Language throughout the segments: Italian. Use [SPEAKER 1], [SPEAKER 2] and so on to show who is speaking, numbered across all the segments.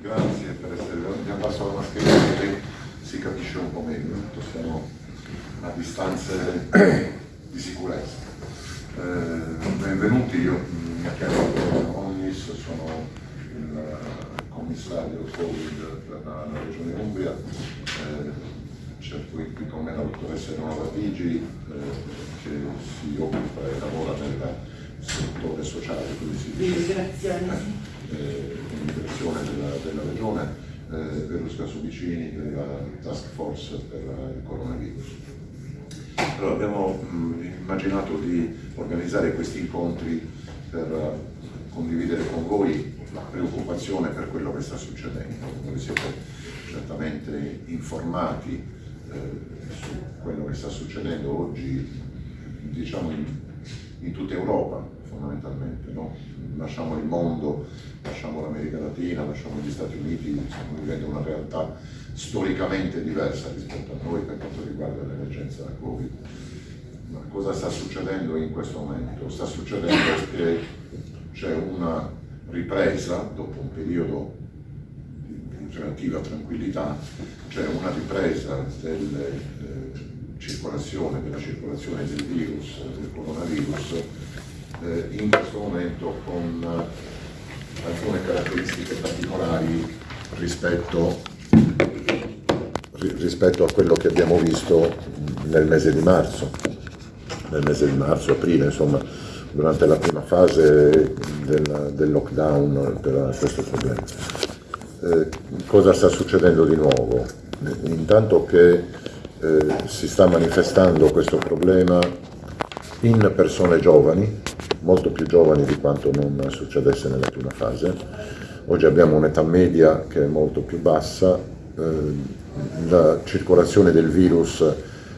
[SPEAKER 1] Grazie per essere venuti. Mi abbasso la mascherina così si capisce un po' meglio. Siamo a distanze di sicurezza. Eh, benvenuti, io mi chiamo Onnis, sono il commissario Covid per la, la Regione Umbria. Eh, c'è qui, con me la dottoressa Eleonora Vigi eh, che si occupa e lavora nel settore sociale, così si dice, eh, immigrazione della, della regione, eh, Verusca Subicini della task force per il coronavirus. Allora, abbiamo mh, immaginato di organizzare questi incontri per uh, condividere con voi la preoccupazione per quello che sta succedendo. Voi siete certamente informati eh, su quello che sta succedendo oggi, diciamo in, in tutta Europa fondamentalmente. No? Lasciamo il mondo, lasciamo l'America Latina, lasciamo gli Stati Uniti, stiamo vivendo una realtà storicamente diversa rispetto a noi per quanto riguarda l'emergenza Covid. Ma cosa sta succedendo in questo momento? Sta succedendo che c'è una ripresa dopo un periodo di relativa tranquillità, c'è una ripresa delle, eh, circolazione, della circolazione del virus, del coronavirus, eh, in questo momento con eh, alcune caratteristiche particolari rispetto, rispetto, a quello che abbiamo visto nel mese di marzo, nel mese di marzo, aprile, insomma, durante la prima fase del, del lockdown per questo problema. Eh, cosa sta succedendo di nuovo? Intanto che eh, si sta manifestando questo problema in persone giovani, molto più giovani di quanto non succedesse nella prima fase. Oggi abbiamo un'età media che è molto più bassa, eh, la circolazione del virus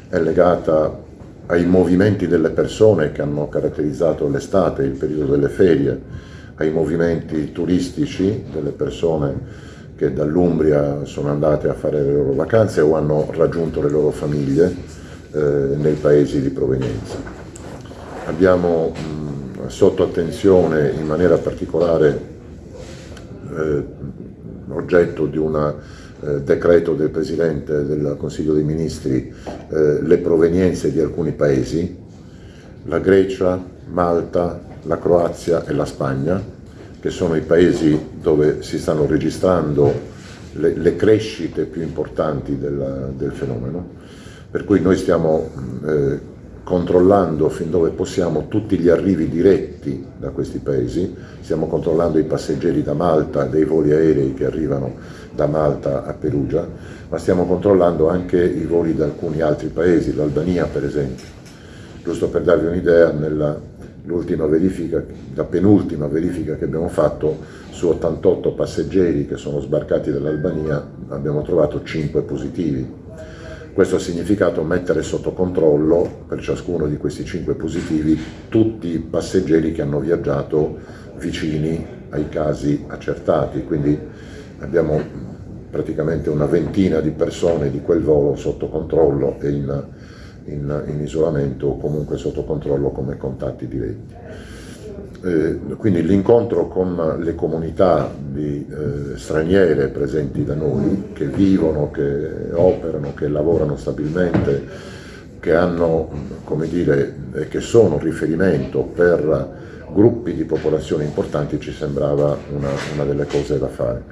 [SPEAKER 1] è legata ai movimenti delle persone che hanno caratterizzato l'estate, il periodo delle ferie, ai movimenti turistici delle persone che dall'Umbria sono andate a fare le loro vacanze o hanno raggiunto le loro famiglie eh, nei paesi di provenienza. Abbiamo sotto attenzione in maniera particolare eh, oggetto di un eh, decreto del Presidente del Consiglio dei Ministri eh, le provenienze di alcuni paesi, la Grecia, Malta, la Croazia e la Spagna, che sono i paesi dove si stanno registrando le, le crescite più importanti del, del, fenomeno, per cui noi stiamo eh, controllando fin dove possiamo tutti gli arrivi diretti da questi paesi, stiamo controllando i passeggeri da Malta, dei voli aerei che arrivano da Malta a Perugia, ma stiamo controllando anche i voli da alcuni altri paesi, l'Albania per esempio. Giusto per darvi un'idea, nella l'ultima verifica, la penultima verifica che abbiamo fatto su 88 passeggeri che sono sbarcati dall'Albania abbiamo trovato 5 positivi. Questo ha significato mettere sotto controllo per ciascuno di questi 5 positivi tutti i passeggeri che hanno viaggiato vicini ai casi accertati, quindi abbiamo praticamente una ventina di persone di quel volo sotto controllo e in in, in isolamento o comunque sotto controllo come contatti diretti. Eh, quindi l'incontro con le comunità di, eh, straniere presenti da noi, che vivono, che operano, che lavorano stabilmente, che hanno, come dire, e che sono riferimento per gruppi di popolazione importanti, ci sembrava una, una delle cose da fare.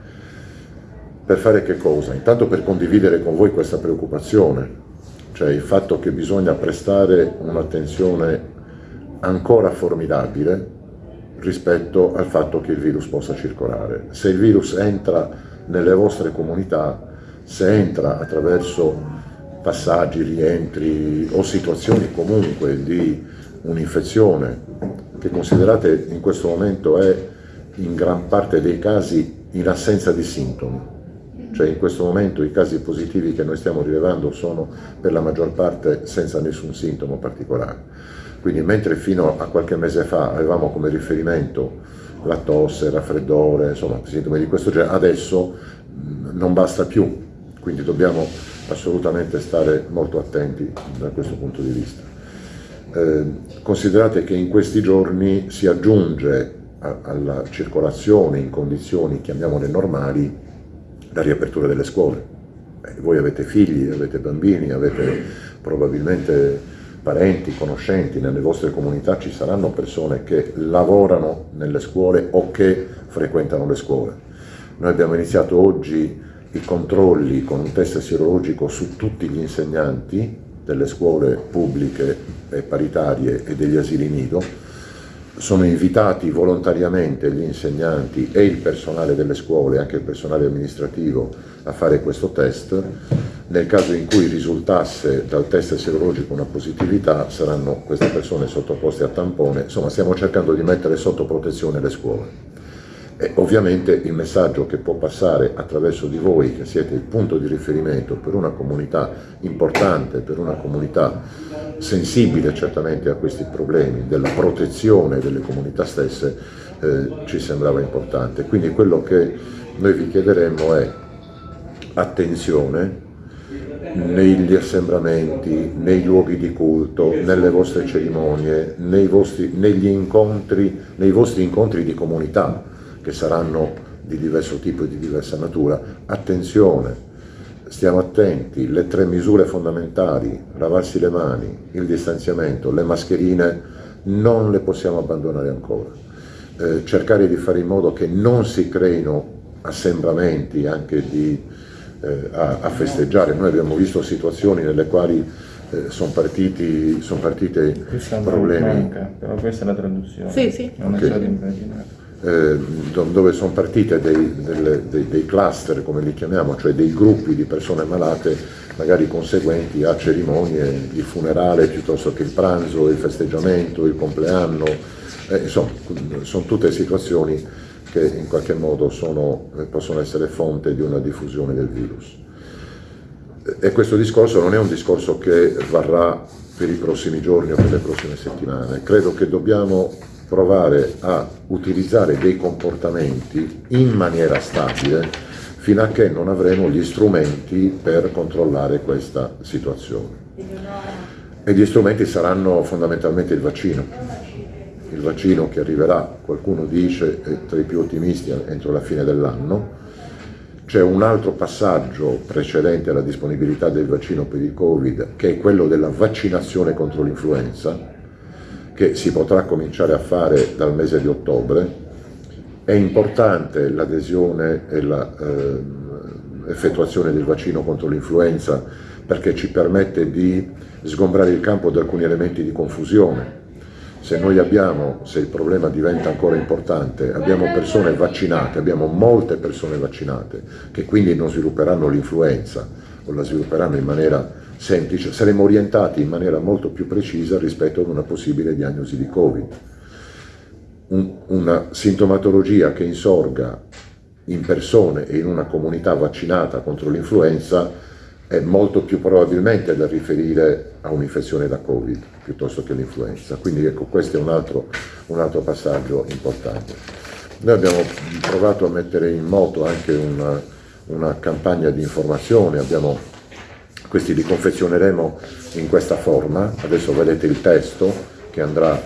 [SPEAKER 1] Per fare che cosa? Intanto per condividere con voi questa preoccupazione, cioè il fatto che bisogna prestare un'attenzione ancora formidabile rispetto al fatto che il virus possa circolare. Se il virus entra nelle vostre comunità, se entra attraverso passaggi, rientri o situazioni comunque di un'infezione che considerate in questo momento è in gran parte dei casi in assenza di sintomi, cioè in questo momento i casi positivi che noi stiamo rilevando sono per la maggior parte senza nessun sintomo particolare. Quindi mentre fino a qualche mese fa avevamo come riferimento la tosse, il raffreddore, insomma sintomi di questo genere, adesso non basta più, quindi dobbiamo assolutamente stare molto attenti da questo punto di vista. Eh, considerate che in questi giorni si aggiunge a, alla circolazione in condizioni, chiamiamole normali, la riapertura delle scuole. Eh, voi avete figli, avete bambini, avete probabilmente parenti, conoscenti, nelle vostre comunità ci saranno persone che lavorano nelle scuole o che frequentano le scuole. Noi abbiamo iniziato oggi i controlli con un test sierologico su tutti gli insegnanti delle scuole pubbliche e paritarie e degli asili nido, sono invitati volontariamente gli insegnanti e il personale delle scuole, anche il personale amministrativo, a fare questo test. Nel caso in cui risultasse dal test serologico una positività, saranno queste persone sottoposte a tampone. Insomma, stiamo cercando di mettere sotto protezione le scuole. E ovviamente il messaggio che può passare attraverso di voi, che siete il punto di riferimento per una comunità importante, per una comunità sensibile certamente a questi problemi, della protezione delle comunità stesse, eh, ci sembrava importante. Quindi quello che noi vi chiederemmo è attenzione negli assembramenti, nei luoghi di culto, nelle vostre cerimonie, nei vostri, incontri, nei vostri incontri di comunità, che saranno di diverso tipo e di diversa natura, attenzione, stiamo attenti, le tre misure fondamentali, lavarsi le mani, il distanziamento, le mascherine, non le possiamo abbandonare ancora. Eh, cercare di fare in modo che non si creino assembramenti anche di, eh, a, a, festeggiare. Noi abbiamo visto situazioni nelle quali eh, sono partiti son partite problemi.
[SPEAKER 2] Manca, però questa è la traduzione.
[SPEAKER 3] Sì, sì.
[SPEAKER 2] Non
[SPEAKER 1] okay.
[SPEAKER 2] è stato immaginato
[SPEAKER 1] eh, dove sono partite dei, delle, dei, dei, cluster, come li chiamiamo, cioè dei gruppi di persone malate, magari conseguenti a cerimonie di funerale piuttosto che il pranzo, il festeggiamento, il compleanno, eh, insomma, sono tutte situazioni che in qualche modo sono, eh, possono essere fonte di una diffusione del virus. E questo discorso non è un discorso che varrà per i prossimi giorni o per le prossime settimane, credo che dobbiamo provare a utilizzare dei comportamenti in maniera stabile fino a che non avremo gli strumenti per controllare questa situazione. E gli strumenti saranno fondamentalmente il vaccino. Il vaccino che arriverà, qualcuno dice, tra i più ottimisti entro la fine dell'anno. C'è un altro passaggio precedente alla disponibilità del vaccino per il Covid, che è quello della vaccinazione contro l'influenza, che si potrà cominciare a fare dal mese di ottobre. È importante l'adesione e l'effettuazione eh, del vaccino contro l'influenza perché ci permette di sgombrare il campo da alcuni elementi di confusione. Se noi abbiamo, se il problema diventa ancora importante, abbiamo persone vaccinate, abbiamo molte persone vaccinate che quindi non svilupperanno l'influenza o la svilupperanno in maniera semplice, saremo orientati in maniera molto più precisa rispetto ad una possibile diagnosi di Covid. Un, una sintomatologia che insorga in persone e in una comunità vaccinata contro l'influenza è molto più probabilmente da riferire a un'infezione da Covid piuttosto che l'influenza. Quindi ecco, questo è un altro, un altro, passaggio importante. Noi abbiamo provato a mettere in moto anche una, una campagna di informazione, abbiamo questi li confezioneremo in questa forma, adesso vedete il testo che andrà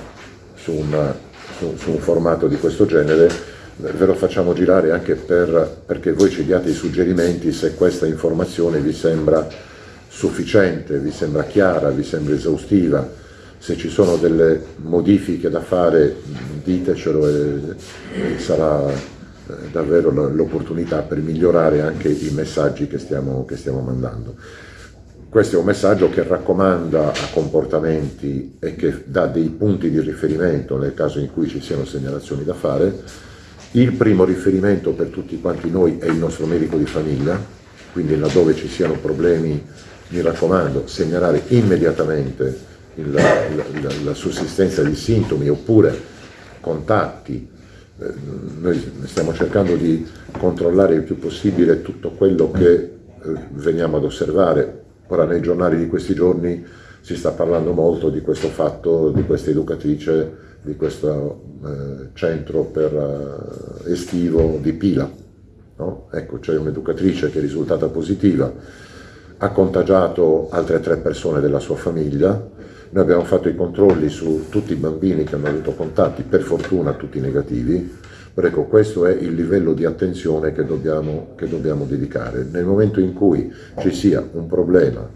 [SPEAKER 1] su, una, su, su un formato di questo genere, ve lo facciamo girare anche per, perché voi ci diate i suggerimenti se questa informazione vi sembra sufficiente, vi sembra chiara, vi sembra esaustiva, se ci sono delle modifiche da fare ditecelo e, e sarà eh, davvero l'opportunità per migliorare anche i messaggi che stiamo, che stiamo mandando. Questo è un messaggio che raccomanda a comportamenti e che dà dei punti di riferimento nel caso in cui ci siano segnalazioni da fare. Il primo riferimento per tutti quanti noi è il nostro medico di famiglia, quindi laddove ci siano problemi, mi raccomando, segnalare immediatamente la, la, la sussistenza di sintomi oppure contatti eh, noi stiamo cercando di controllare il più possibile tutto quello che eh, veniamo ad osservare Ora nei giornali di questi giorni si sta parlando molto di questo fatto, di questa educatrice, di questo eh, centro per, eh, estivo di Pila. No? Ecco, c'è un'educatrice che è risultata positiva, ha contagiato altre tre persone della sua famiglia, Noi abbiamo fatto i controlli su tutti i bambini che hanno avuto contatti, per fortuna tutti negativi, ecco, questo è il livello di attenzione che dobbiamo, che dobbiamo dedicare. Nel momento in cui ci sia un problema,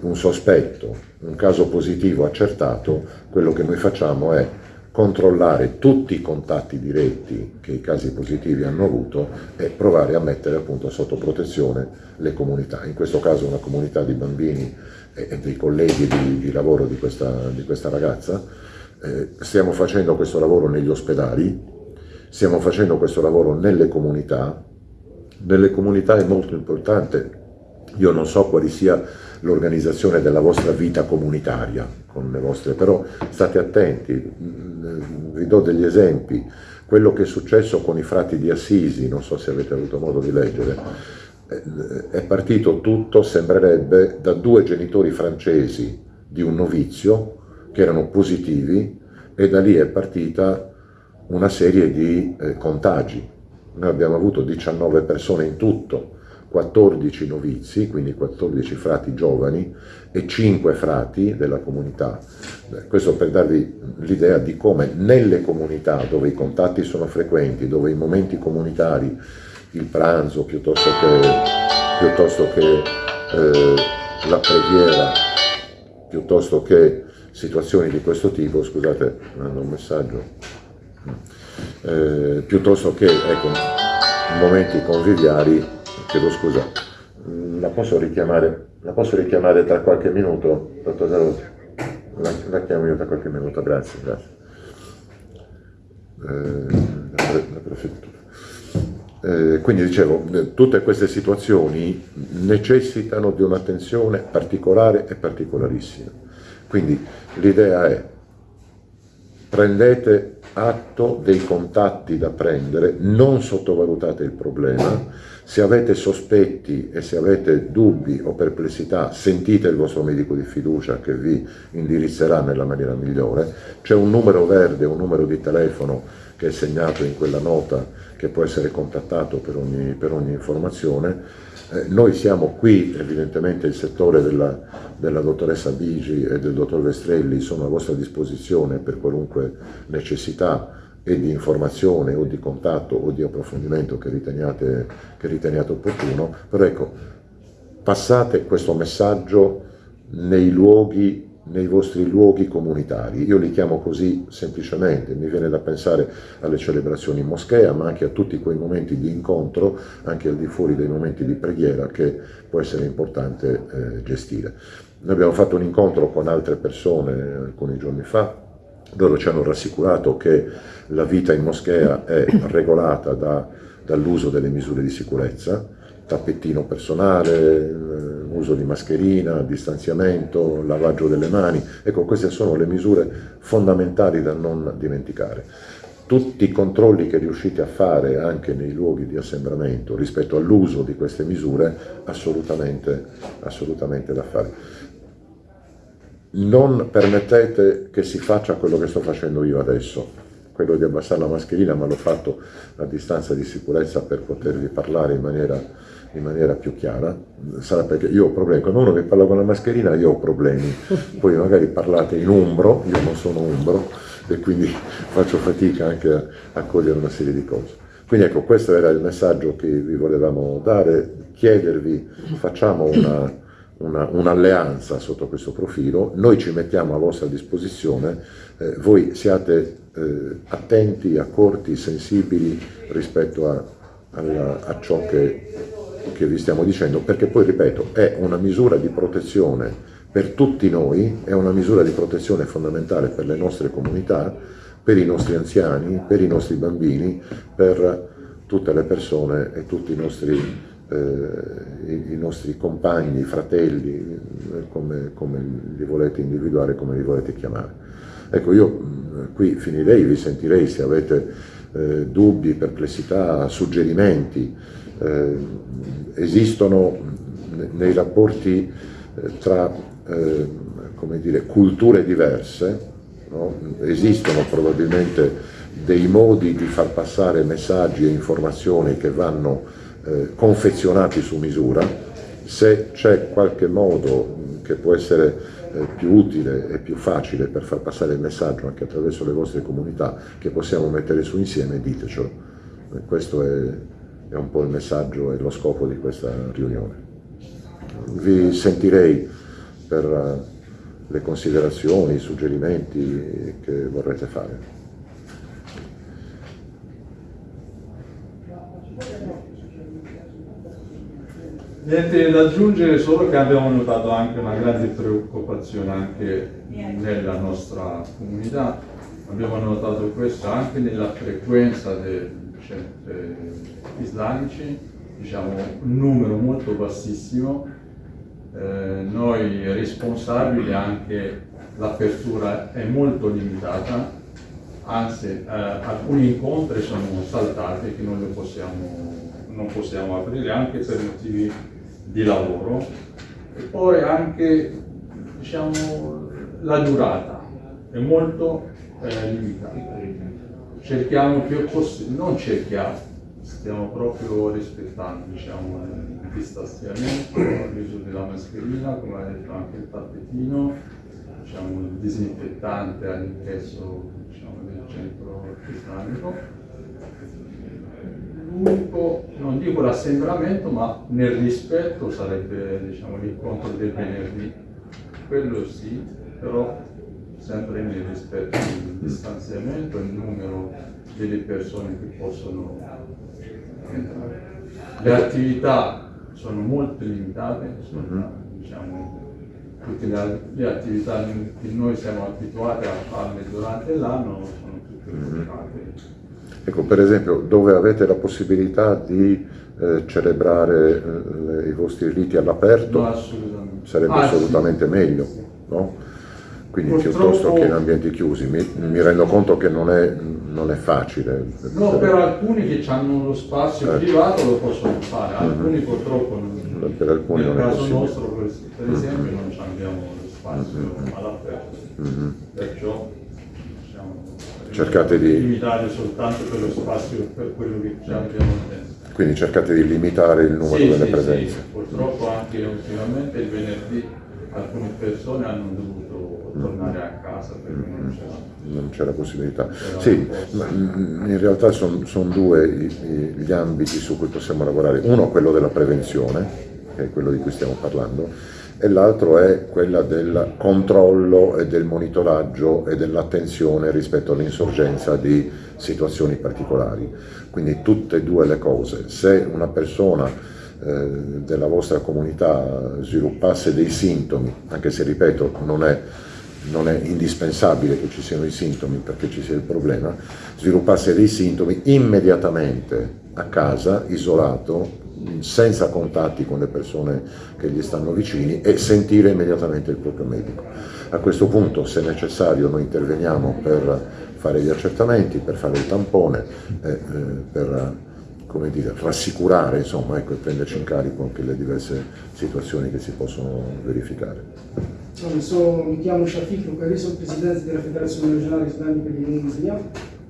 [SPEAKER 1] un sospetto, un caso positivo accertato, quello che noi facciamo è controllare tutti i contatti diretti che i casi positivi hanno avuto e provare a mettere appunto sotto protezione le comunità, in questo caso una comunità di bambini e dei colleghi di, di lavoro di questa, di questa ragazza. Eh, stiamo facendo questo lavoro negli ospedali, stiamo facendo questo lavoro nelle comunità, nelle comunità è molto importante, io non so quali sia l'organizzazione della vostra vita comunitaria vostre, però state attenti, vi do degli esempi, quello che è successo con i frati di Assisi, non so se avete avuto modo di leggere, è partito tutto, sembrerebbe, da due genitori francesi di un novizio che erano positivi e da lì è partita una serie di eh, contagi. Noi abbiamo avuto 19 persone in tutto, 14 novizi, quindi 14 frati giovani e 5 frati della comunità. Questo per darvi l'idea di come nelle comunità dove i contatti sono frequenti, dove i momenti comunitari, il pranzo piuttosto che, piuttosto che eh, la preghiera, piuttosto che situazioni di questo tipo, scusate, mando un messaggio, eh, piuttosto che ecco, momenti conviviali chiedo scusa, mm, la posso richiamare, la posso richiamare tra qualche minuto, dottor Zarotti? La, la, chiamo io tra qualche minuto, grazie, grazie. Eh, la prefettura. Eh, quindi dicevo, eh, tutte queste situazioni necessitano di un'attenzione particolare e particolarissima. Quindi l'idea è prendete atto dei contatti da prendere, non sottovalutate il problema, se avete sospetti e se avete dubbi o perplessità, sentite il vostro medico di fiducia che vi indirizzerà nella maniera migliore. C'è un numero verde, un numero di telefono che è segnato in quella nota che può essere contattato per ogni, per ogni informazione. Eh, noi siamo qui, evidentemente il settore della, della dottoressa Bigi e del dottor Vestrelli sono a vostra disposizione per qualunque necessità e di informazione o di contatto o di approfondimento che riteniate, che riteniate opportuno, però ecco, passate questo messaggio nei luoghi nei vostri luoghi comunitari. Io li chiamo così semplicemente, mi viene da pensare alle celebrazioni in moschea, ma anche a tutti quei momenti di incontro, anche al di fuori dei momenti di preghiera, che può essere importante eh, gestire. Noi abbiamo fatto un incontro con altre persone alcuni giorni fa, loro ci hanno rassicurato che la vita in moschea è regolata da, dall'uso delle misure di sicurezza, tappettino personale, eh, uso di mascherina, distanziamento, lavaggio delle mani, ecco queste sono le misure fondamentali da non dimenticare. Tutti i controlli che riuscite a fare anche nei luoghi di assembramento rispetto all'uso di queste misure, assolutamente, assolutamente da fare non permettete che si faccia quello che sto facendo io adesso, quello di abbassare la mascherina, ma l'ho fatto a distanza di sicurezza per potervi parlare in maniera, in maniera più chiara. Sarà perché io ho problemi, quando uno mi parla con la mascherina io ho problemi, poi magari parlate in umbro, io non sono umbro e quindi faccio fatica anche a, a cogliere una serie di cose. Quindi ecco, questo era il messaggio che vi volevamo dare, chiedervi, facciamo una un'alleanza un sotto questo profilo, noi ci mettiamo a vostra disposizione, eh, voi siate eh, attenti, accorti, sensibili rispetto a, a, a ciò che, che vi stiamo dicendo, perché poi, ripeto, è una misura di protezione per tutti noi, è una misura di protezione fondamentale per le nostre comunità, per i nostri anziani, per i nostri bambini, per tutte le persone e tutti i nostri eh, i, i, nostri compagni, fratelli, eh, come, come, li volete individuare, come li volete chiamare. Ecco, io mm, qui finirei, vi sentirei se avete eh, dubbi, perplessità, suggerimenti. Eh, esistono nei rapporti eh, tra eh, dire, culture diverse, no? esistono probabilmente dei modi di far passare messaggi e informazioni che vanno eh, confezionati su misura, se c'è qualche modo che può essere eh, più utile e più facile per far passare il messaggio anche attraverso le vostre comunità che possiamo mettere su insieme, ditecelo. E questo è, è un po' il messaggio e lo scopo di questa riunione. Vi sentirei per eh, le considerazioni, i suggerimenti che vorrete fare.
[SPEAKER 3] Niente da aggiungere, solo che abbiamo notato anche una grande preoccupazione anche nella nostra comunità. Abbiamo notato questo anche nella frequenza dei centri islamici, diciamo un numero molto bassissimo. Eh, noi responsabili anche l'apertura è molto limitata, anzi eh, alcuni incontri sono saltati che non, possiamo, non possiamo aprire anche per motivi di lavoro e poi anche diciamo, la durata è molto eh, limitata. Cerchiamo più possibile, non cerchiamo, stiamo proprio rispettando diciamo, il distanziamento, l'uso della mascherina, come ha detto anche il tappetino, diciamo, il disinfettante all'ingresso diciamo, del centro islamico. L'unico, non dico l'assembramento, ma nel rispetto sarebbe diciamo, l'incontro del venerdì, quello sì, però sempre nel rispetto del distanziamento e il numero delle persone che possono entrare. Le attività sono molto limitate, sono, diciamo, tutte le, le, attività che noi siamo abituati a farle durante l'anno sono tutte limitate
[SPEAKER 1] Ecco, per esempio, dove avete la possibilità di eh, celebrare eh, i vostri riti all'aperto,
[SPEAKER 3] no,
[SPEAKER 1] sarebbe ah, assolutamente sì. meglio, no? Quindi
[SPEAKER 3] Purtroppo...
[SPEAKER 1] piuttosto che in ambienti chiusi. Mi, mi rendo conto che non è, non è facile.
[SPEAKER 3] No, per alcuni che hanno lo spazio eh. privato lo possono fare, mhm. alcuni mm -hmm. purtroppo non,
[SPEAKER 1] per alcuni
[SPEAKER 3] nel
[SPEAKER 1] non
[SPEAKER 3] caso
[SPEAKER 1] possibile.
[SPEAKER 3] nostro per esempio mm -hmm. non abbiamo lo spazio mm -hmm. all'aperto, -hmm. perciò
[SPEAKER 1] cercate di
[SPEAKER 3] limitare soltanto per lo spazio per quello che già abbiamo dentro.
[SPEAKER 1] Quindi cercate di limitare il numero
[SPEAKER 3] sì,
[SPEAKER 1] delle
[SPEAKER 3] sì,
[SPEAKER 1] presenze.
[SPEAKER 3] Sì. Purtroppo anche ultimamente il venerdì alcune persone hanno dovuto tornare a casa perché non c'era
[SPEAKER 1] non c'era possibilità. Sì, ma in realtà sono son due gli ambiti su cui possiamo lavorare. Uno quello della prevenzione, che è quello di cui stiamo parlando, e l'altro è quella del controllo e del monitoraggio e dell'attenzione rispetto all'insorgenza di situazioni particolari. Quindi tutte e due le cose. Se una persona eh, della vostra comunità sviluppasse dei sintomi, anche se ripeto non è, non è indispensabile che ci siano i sintomi perché ci sia il problema, sviluppasse dei sintomi immediatamente a casa, isolato, senza contatti con le persone che gli stanno vicini e sentire immediatamente il proprio medico. A questo punto, se necessario, noi interveniamo per fare gli accertamenti, per fare il tampone, eh, eh, per come dire, rassicurare insomma, ecco, e prenderci in carico anche le diverse situazioni che si possono verificare.
[SPEAKER 4] So, mi chiamo Shafiq Lucari, sono presidente della Federazione Regionale Islamica di Tunisia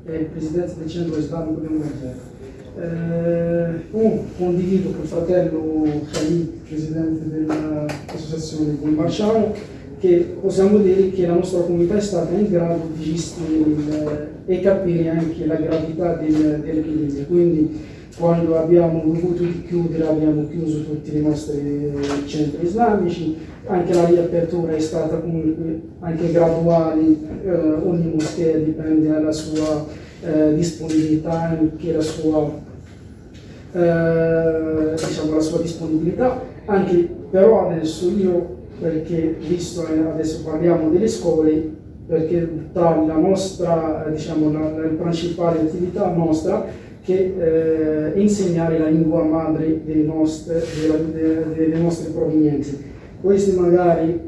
[SPEAKER 4] e presidente del Centro Islamico di Ungaria. Eh, condivido con il fratello Khalid, presidente dell'associazione con Marciano, che possiamo dire che la nostra comunità è stata in grado di gestire e capire anche la gravità del, dell'epidemia. Quindi quando abbiamo dovuto chiudere abbiamo chiuso tutti i nostri centri islamici, anche la riapertura è stata comunque anche graduale, eh, ogni moschea dipende dalla sua eh, disponibilità, anche la sua eh, diciamo, la sua disponibilità, anche però adesso io, perché visto adesso parliamo delle scuole, perché tra la nostra, diciamo, la, la principale attività nostra, che eh, insegnare la lingua madre delle nostre, delle, delle nostre provenienze. Questi magari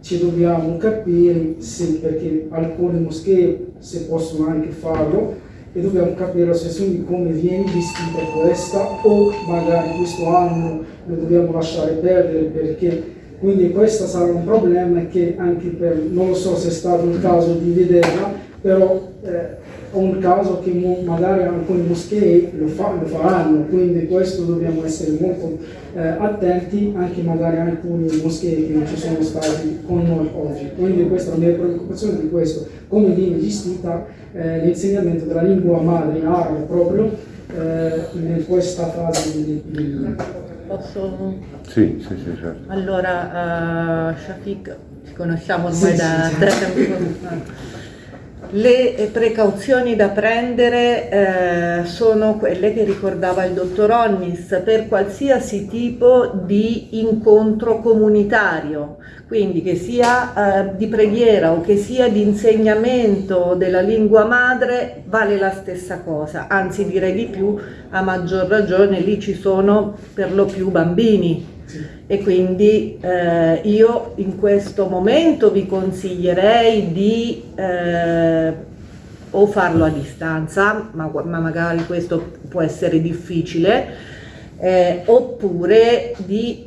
[SPEAKER 4] ci dobbiamo capire se, perché alcune moschee se possono anche farlo, e dobbiamo capire la situazione di come viene gestita questa o magari questo anno lo dobbiamo lasciare perdere perché quindi questo sarà un problema che anche per, non so se è stato il caso di vederla, però eh, un caso che magari alcune moschee lo, fa, lo, faranno, quindi questo dobbiamo essere molto eh, attenti, anche magari alcune moschee che non ci sono stati con noi oggi. Quindi questa è la mia preoccupazione di questo, come viene gestita eh, l'insegnamento della lingua madre in arabe proprio eh, in questa fase di...
[SPEAKER 5] Posso?
[SPEAKER 1] Sì, sì, sì, certo.
[SPEAKER 5] Allora, uh, Shafiq, ci conosciamo ormai sì, da sì, tempo. Le precauzioni da prendere eh, sono quelle che ricordava il dottor Onnis per qualsiasi tipo di incontro comunitario, quindi che sia eh, di preghiera o che sia di insegnamento della lingua madre vale la stessa cosa, anzi direi di più, a maggior ragione lì ci sono per lo più bambini e quindi eh, io in questo momento vi consiglierei di eh, o farlo a distanza, ma, ma, magari questo può essere difficile, eh, oppure di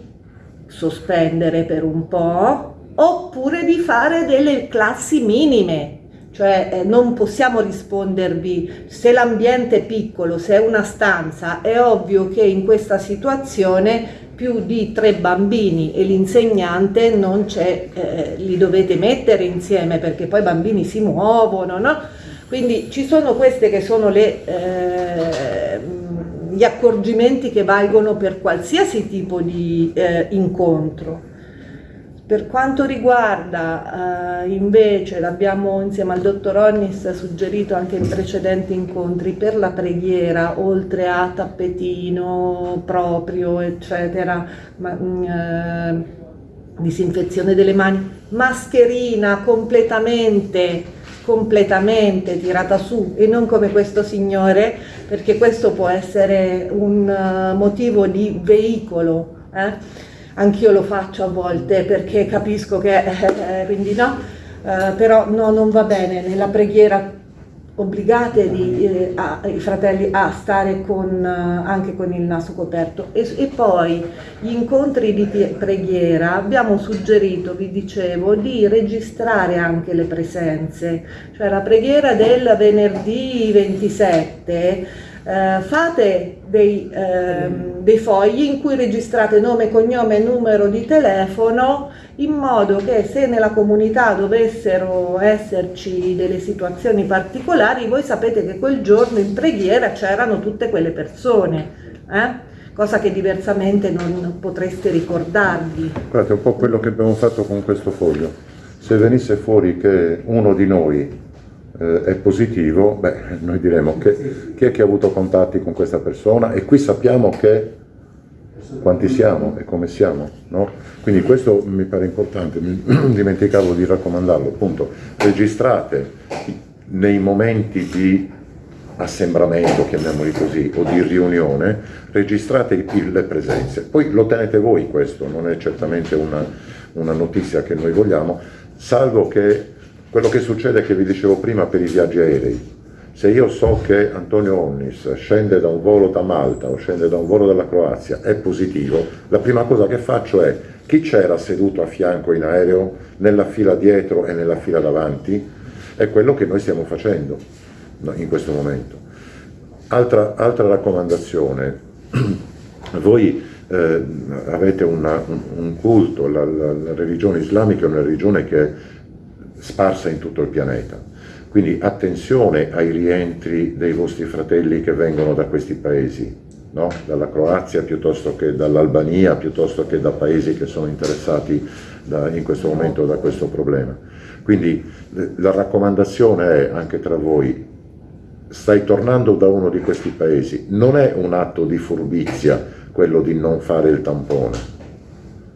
[SPEAKER 5] sospendere per un po', oppure di fare delle classi minime, cioè eh, non possiamo rispondervi se l'ambiente è piccolo, se è una stanza, è ovvio che in questa situazione più di tre bambini e l'insegnante non c'è, eh, li dovete mettere insieme perché poi i bambini si muovono, no? Quindi ci sono queste che sono le, eh, gli accorgimenti che valgono per qualsiasi tipo di eh, incontro. Per quanto riguarda eh, invece, l'abbiamo insieme al dottor Onnis suggerito anche in precedenti incontri, per la preghiera, oltre a tappetino proprio, eccetera, ma, mm, eh, disinfezione delle mani, mascherina completamente, completamente tirata su e non come questo signore, perché questo può essere un uh, motivo di veicolo. Eh? Anch'io lo faccio a volte perché capisco che, eh, quindi no, eh, però no, non va bene, nella preghiera obbligate di, eh, a, i fratelli a stare con, uh, anche con il naso coperto. E, e, poi gli incontri di preghiera abbiamo suggerito, vi dicevo, di registrare anche le presenze, cioè la preghiera del venerdì 27 eh, fate dei, ehm, dei, fogli in cui registrate nome, cognome e numero di telefono in modo che se nella comunità dovessero esserci delle situazioni particolari voi sapete che quel giorno in preghiera c'erano tutte quelle persone. Eh? cosa che diversamente non potreste ricordarvi.
[SPEAKER 1] Guardate, un po' quello che abbiamo fatto con questo foglio. Se venisse fuori che uno di noi eh, è positivo, beh, noi diremo che chi è che ha avuto contatti con questa persona e qui sappiamo che quanti siamo e come siamo, no? Quindi questo mi pare importante, mi dimenticavo di raccomandarlo, appunto, registrate nei momenti di assembramento, chiamiamoli così, o di riunione, registrate le presenze. Poi lo tenete voi questo, non è certamente una, una notizia che noi vogliamo, salvo che quello che succede è che vi dicevo prima per i viaggi aerei. Se io so che Antonio Onnis scende da un volo da Malta o scende da un volo dalla Croazia, è positivo, la prima cosa che faccio è chi c'era seduto a fianco in aereo, nella fila dietro e nella fila davanti, è quello che noi stiamo facendo in questo momento. Altra, altra raccomandazione, voi eh, avete una, un, culto, la, la, la religione islamica è una religione che sparsa in tutto il pianeta. Quindi attenzione ai rientri dei vostri fratelli che vengono da questi paesi, no? dalla Croazia piuttosto che dall'Albania, piuttosto che da paesi che sono interessati da, in questo momento da questo problema. Quindi la raccomandazione è anche tra voi, stai tornando da uno di questi paesi, non è un atto di furbizia quello di non fare il tampone,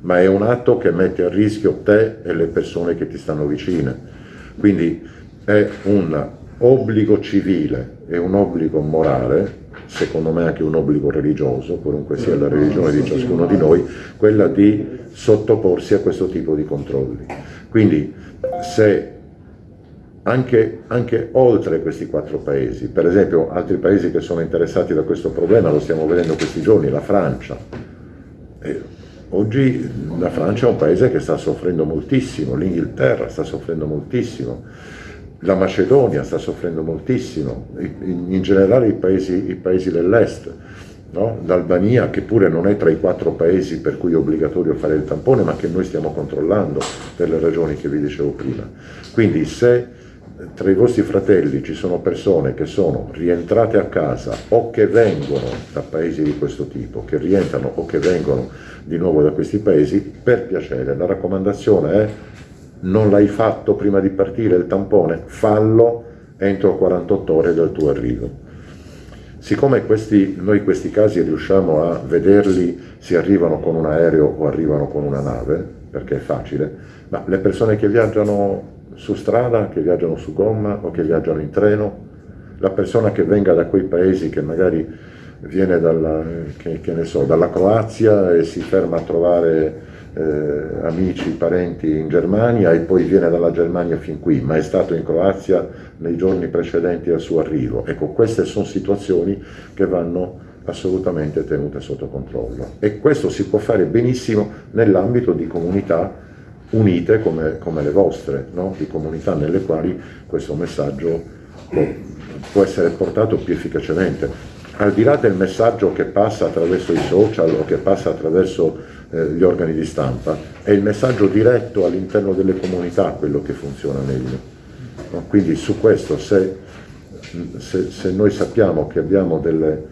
[SPEAKER 1] ma è un atto che mette a rischio te e le persone che ti stanno vicine. Quindi è un obbligo civile e un obbligo morale, secondo me anche un obbligo religioso, qualunque sia la religione di ciascuno di noi, quella di sottoporsi a questo tipo di controlli. Quindi se anche, anche, oltre questi quattro paesi, per esempio altri paesi che sono interessati da questo problema, lo stiamo vedendo questi giorni, la Francia, Oggi la Francia è un paese che sta soffrendo moltissimo, l'Inghilterra sta soffrendo moltissimo. la Macedonia sta soffrendo moltissimo, in, generale i paesi, paesi dell'est, no? l'Albania che pure non è tra i quattro paesi per cui è obbligatorio fare il tampone ma che noi stiamo controllando per le ragioni che vi dicevo prima. Quindi se tra i vostri fratelli ci sono persone che sono rientrate a casa o che vengono da paesi di questo tipo, che rientrano o che vengono di nuovo da questi paesi, per piacere, la raccomandazione è non l'hai fatto prima di partire il tampone, fallo entro 48 ore dal tuo arrivo. Siccome questi, noi questi casi riusciamo a vederli se arrivano con un aereo o arrivano con una nave, perché è facile, ma le persone che viaggiano su strada, che viaggiano su gomma o che viaggiano in treno, la persona che venga da quei paesi che magari viene dalla, che, che so, dalla Croazia e si ferma a trovare eh, amici, parenti in Germania e poi viene dalla Germania fin qui, ma è stato in Croazia nei giorni precedenti al suo arrivo. Ecco, queste sono situazioni che vanno assolutamente tenute sotto controllo e questo si può fare benissimo nell'ambito di comunità unite come, come le vostre, no? di comunità nelle quali questo messaggio può, può essere portato più efficacemente al di là del messaggio che passa attraverso i social o che passa attraverso eh, gli organi di stampa, è il messaggio diretto all'interno delle comunità quello che funziona meglio. No? Quindi su questo, se, se, se, noi sappiamo che abbiamo delle,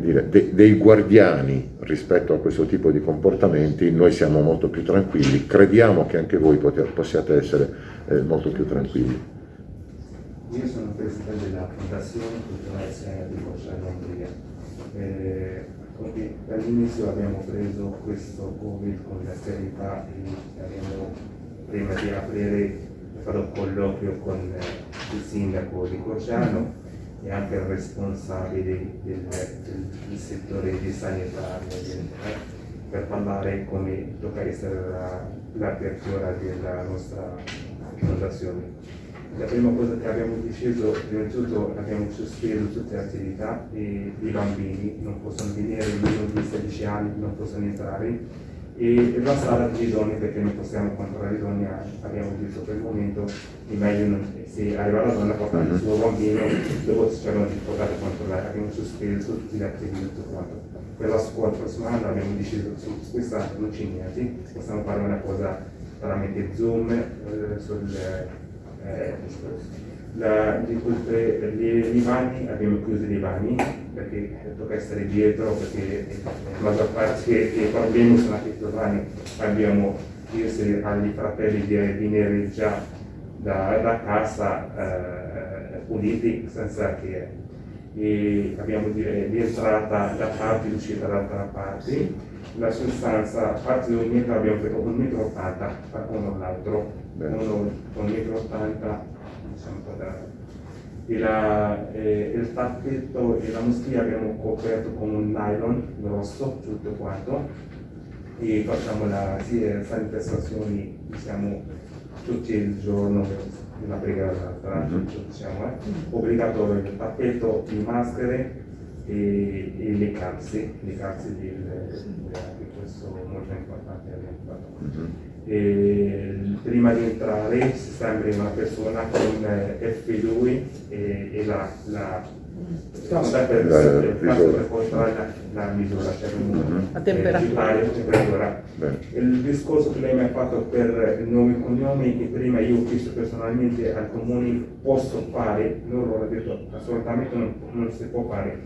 [SPEAKER 1] dire, de, dei guardiani rispetto a questo tipo di comportamenti, noi siamo molto più tranquilli, crediamo che anche voi poter, possiate essere eh, molto più tranquilli.
[SPEAKER 6] Io sono presidente della Fondazione Culturale Siena di Boccia Lombriga. Eh, dall'inizio abbiamo preso questo Covid con la serietà e abbiamo, prima di aprire, un colloquio con eh, il sindaco di Cociano e anche il responsabile del, del, del settore di sanitario per parlare come tocca essere l'apertura della nostra fondazione. La prima cosa che abbiamo deciso, prima di tutto abbiamo sospeso tutte le attività e i bambini non possono venire, meno di 16 anni non possono entrare e la sala di donne perché non possiamo controllare le donne abbiamo detto per il momento è meglio non, se arriva la donna portare il suo bambino dopo cercano di poter controllare abbiamo sospeso tutte le attività e tutto quanto. Per la scuola prossima anno abbiamo deciso su questa non niente possiamo fare una cosa tramite zoom eh, sul eh, la, di queste, gli divani abbiamo chiuso i divani perché tocca essere dietro perché la maggior parte dei problemi sono anche i divani abbiamo chiesto agli fratelli di venire già da, da casa eh, puliti senza che e abbiamo di, di entrata da parte e uscita dall'altra parte. La sostanza a parte di un metro abbiamo fatto un metro ottanta uno all'altro uno con un metro ottanta diciamo quadrato e la, eh, il tappetto e la moschia abbiamo coperto con un nylon grosso tutto quanto e facciamo la sì, sanitazioni diciamo tutto il giorno una preghiera -hmm. diciamo, eh, obbligatorio il pacchetto di maschere e, e le calze, le calze di, anche questo molto importante abbiamo fatto. Mm -hmm. E, prima di entrare si sembra una persona con eh, F2 e, e la, la No, per, la, per, per controllare la, la misura, cioè
[SPEAKER 5] la temperatura.
[SPEAKER 6] Eh, temperatura. Il discorso che lei mi ha fatto per il nome e cognome, che prima io ho chiesto personalmente al comune posso fare, loro hanno detto assolutamente non, non si può fare.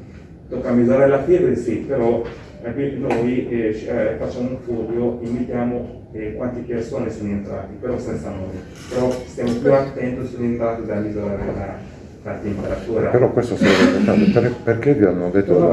[SPEAKER 6] Tocca misurare la febbre, sì, però eh, noi eh, eh, facciamo un foglio, invitiamo eh, quante persone sono entrate, però senza nomi. Però stiamo più attenti sulle entrate da misurare la la temperatura.
[SPEAKER 1] Però questo sarebbe importante, per, perché vi hanno detto
[SPEAKER 6] no,